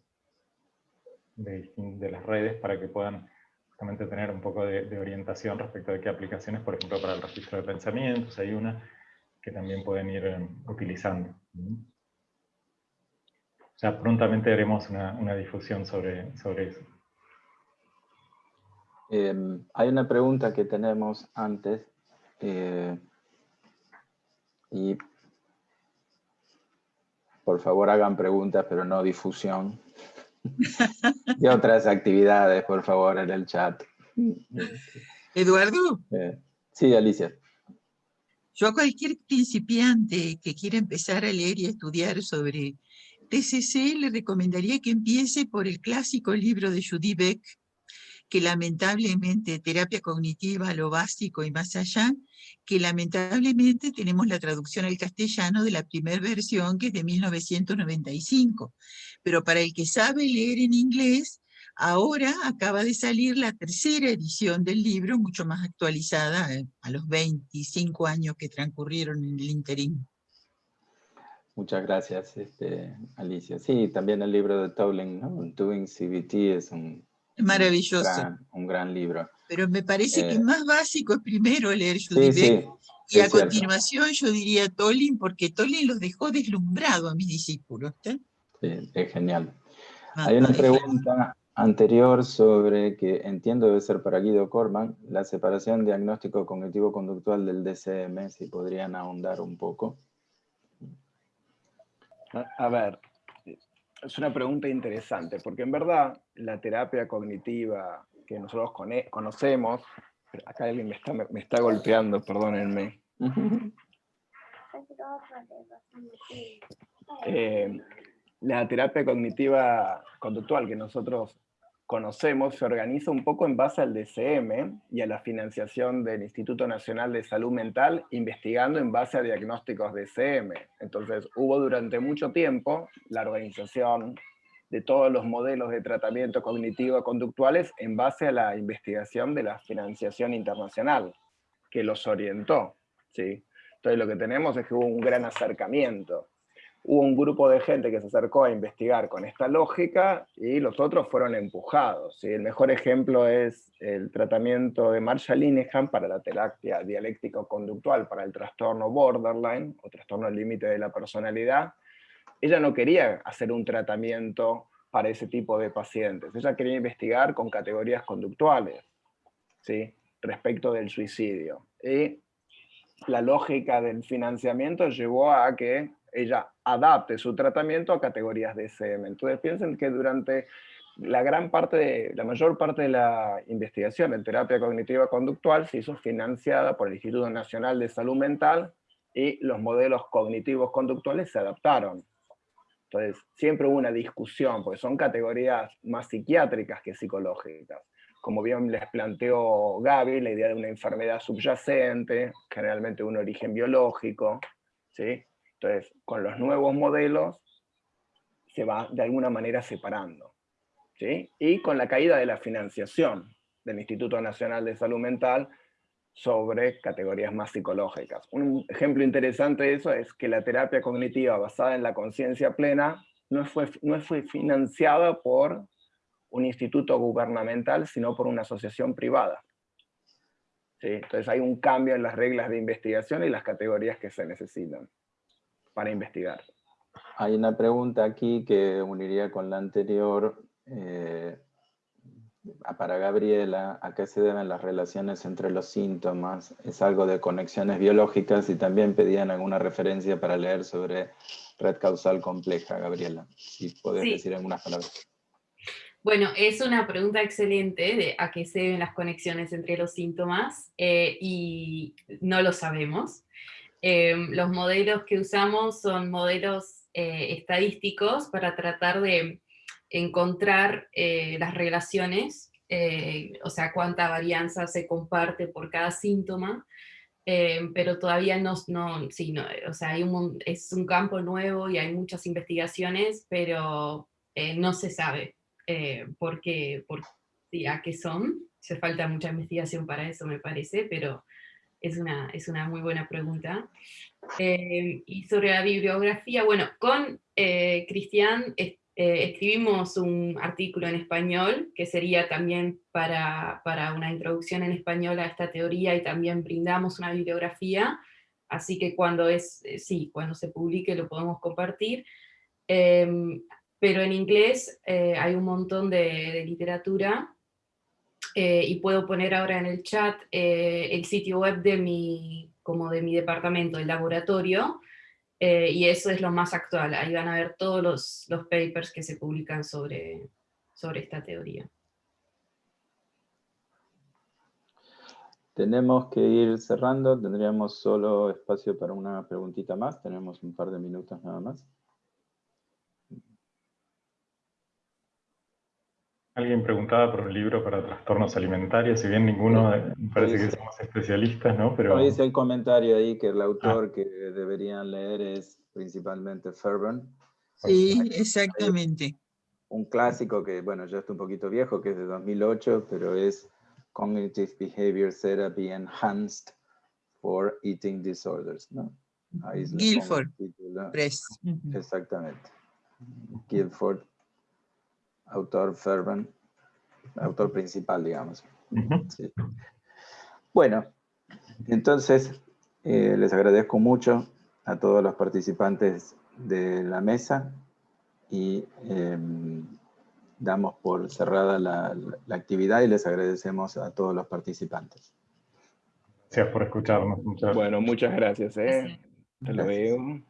las redes para que puedan justamente tener un poco de, orientación respecto de qué aplicaciones, por ejemplo, para el registro de pensamientos, hay una que también pueden ir em, utilizando. Sea, prontamente haremos una, difusión sobre, sobre eso. Em, hay una pregunta que tenemos antes, eh, y por favor hagan preguntas, pero no difusión. y otras actividades, por favor, en el chat. Eduardo. Eh, sí, Alicia. Yo a cualquier principiante que quiera empezar a leer y estudiar sobre TCC le recomendaría que empiece por el clásico libro de Judy Beck, que lamentablemente, terapia cognitiva, lo básico y más allá, que lamentablemente tenemos la traducción al castellano de la primera versión, que es de 1995. Pero para el que sabe leer en inglés, ahora acaba de salir la tercera edición del libro, mucho más actualizada, eh, a los 25 años que transcurrieron en el interín. Muchas gracias, este, Alicia. Sí, también el libro de Towling, Doing CBT, es un Maravilloso. Un gran, libro. Pero me parece que que eh, más básico es primero leer Judy y a continuación yo diría Tolin, porque Tolin los dejó deslumbrado a mis discípulos. Sí, es genial. Ah, Hay una pregunta anterior sobre que entiendo debe ser para Guido Corman, la separación diagnóstico cognitivo-conductual del DCM, si podrían ahondar un poco. A ver, es una pregunta interesante, porque en verdad la terapia cognitiva que nosotros conocemos, acá alguien me está, me está golpeando, perdónenme. Eh, la terapia cognitiva conductual que nosotros conocemos se organiza un poco en base al DCM y a la financiación del Instituto Nacional de Salud Mental, investigando en base a diagnósticos DCM. Entonces hubo durante mucho tiempo la organización de todos los modelos de tratamiento cognitivo-conductuales en base a la investigación de la financiación internacional, que los orientó. ¿sí? Entonces lo que tenemos es que hubo un gran acercamiento hubo un grupo de gente que se acercó a investigar con esta lógica y los otros fueron empujados. El mejor ejemplo es el tratamiento de Marshall Linehan para la terapia dialéctico-conductual para el trastorno borderline o trastorno límite de la personalidad. Ella no quería hacer un tratamiento para ese tipo de pacientes. Ella quería investigar con categorías conductuales ¿sí? respecto del suicidio. Y la lógica del financiamiento llevó a que ella adapte su tratamiento a categorías de SM. Entonces piensen que durante la gran parte, de, la mayor parte de la investigación en terapia cognitiva conductual se hizo financiada por el Instituto Nacional de Salud Mental y los modelos cognitivos conductuales se adaptaron. Entonces, siempre hubo una discusión, porque son categorías más psiquiátricas que psicológicas. Como bien les planteó Gaby, la idea de una enfermedad subyacente, generalmente un origen biológico, ¿sí? Entonces, con los nuevos modelos se va de alguna manera separando. ¿sí? Y con la caída de la financiación del Instituto Nacional de Salud Mental sobre categorías más psicológicas. Un ejemplo interesante de eso es que la terapia cognitiva basada en la conciencia plena no fue, no fue financiada por un instituto gubernamental, sino por una asociación privada. ¿Sí? Entonces hay un cambio en las reglas de investigación y las categorías que se necesitan para investigar. Hay una pregunta aquí que uniría con la anterior eh, para Gabriela, ¿a qué se deben las relaciones entre los síntomas? ¿Es algo de conexiones biológicas? Y también pedían alguna referencia para leer sobre red causal compleja, Gabriela, si podés decir algunas palabras. Bueno, es una pregunta excelente de a qué se deben las conexiones entre los síntomas eh, y no lo sabemos. Em, los modelos que usamos son modelos eh, estadísticos para tratar de encontrar eh, las relaciones, eh, o sea, cuánta varianza se comparte por cada síntoma, eh, pero todavía no, no, sí, no, o sea, hay un, es un campo nuevo y hay muchas investigaciones, pero eh, no se sabe eh, por qué, por, a qué son. Se falta mucha investigación para eso, me parece, pero es una, es una muy buena pregunta. y sobre la bibliografía, bueno, con Cristian eh, escribimos un artículo en español, que sería también para, para, una introducción en español a esta teoría, y también brindamos una bibliografía, así que cuando, es, eh, sí, cuando se publique lo podemos compartir. Pero en inglés eh, hay un montón de, literatura, y puedo poner ahora en el chat el sitio web de mi, como de mi departamento, el laboratorio, eh, y eso es lo más actual, ahí van a ver todos los, los papers que se publican sobre, sobre esta teoría. Tenemos que ir cerrando, tendríamos solo espacio para una preguntita más, tenemos un par de minutos nada más. Alguien preguntaba por un libro para trastornos alimentarios, si bien ninguno, me parece que somos especialistas, ¿no? Pero... Dice el comentario ahí que el autor ah. que deberían leer es principalmente Fairburn. Sí, exactamente. Un clásico que, bueno, ya está un poquito viejo, que es de 2008, pero es Cognitive Behavior Therapy Enhanced for Eating Disorders, ¿no? Guilford Press. Exactamente. Guilford autor Ferben, autor principal, digamos. Bueno, entonces eh, les agradezco mucho a todos los participantes de la mesa y em, damos por cerrada la, actividad y les agradecemos a todos los participantes. Gracias por escucharnos. Bueno, muchas gracias. ¿eh? Hasta luego.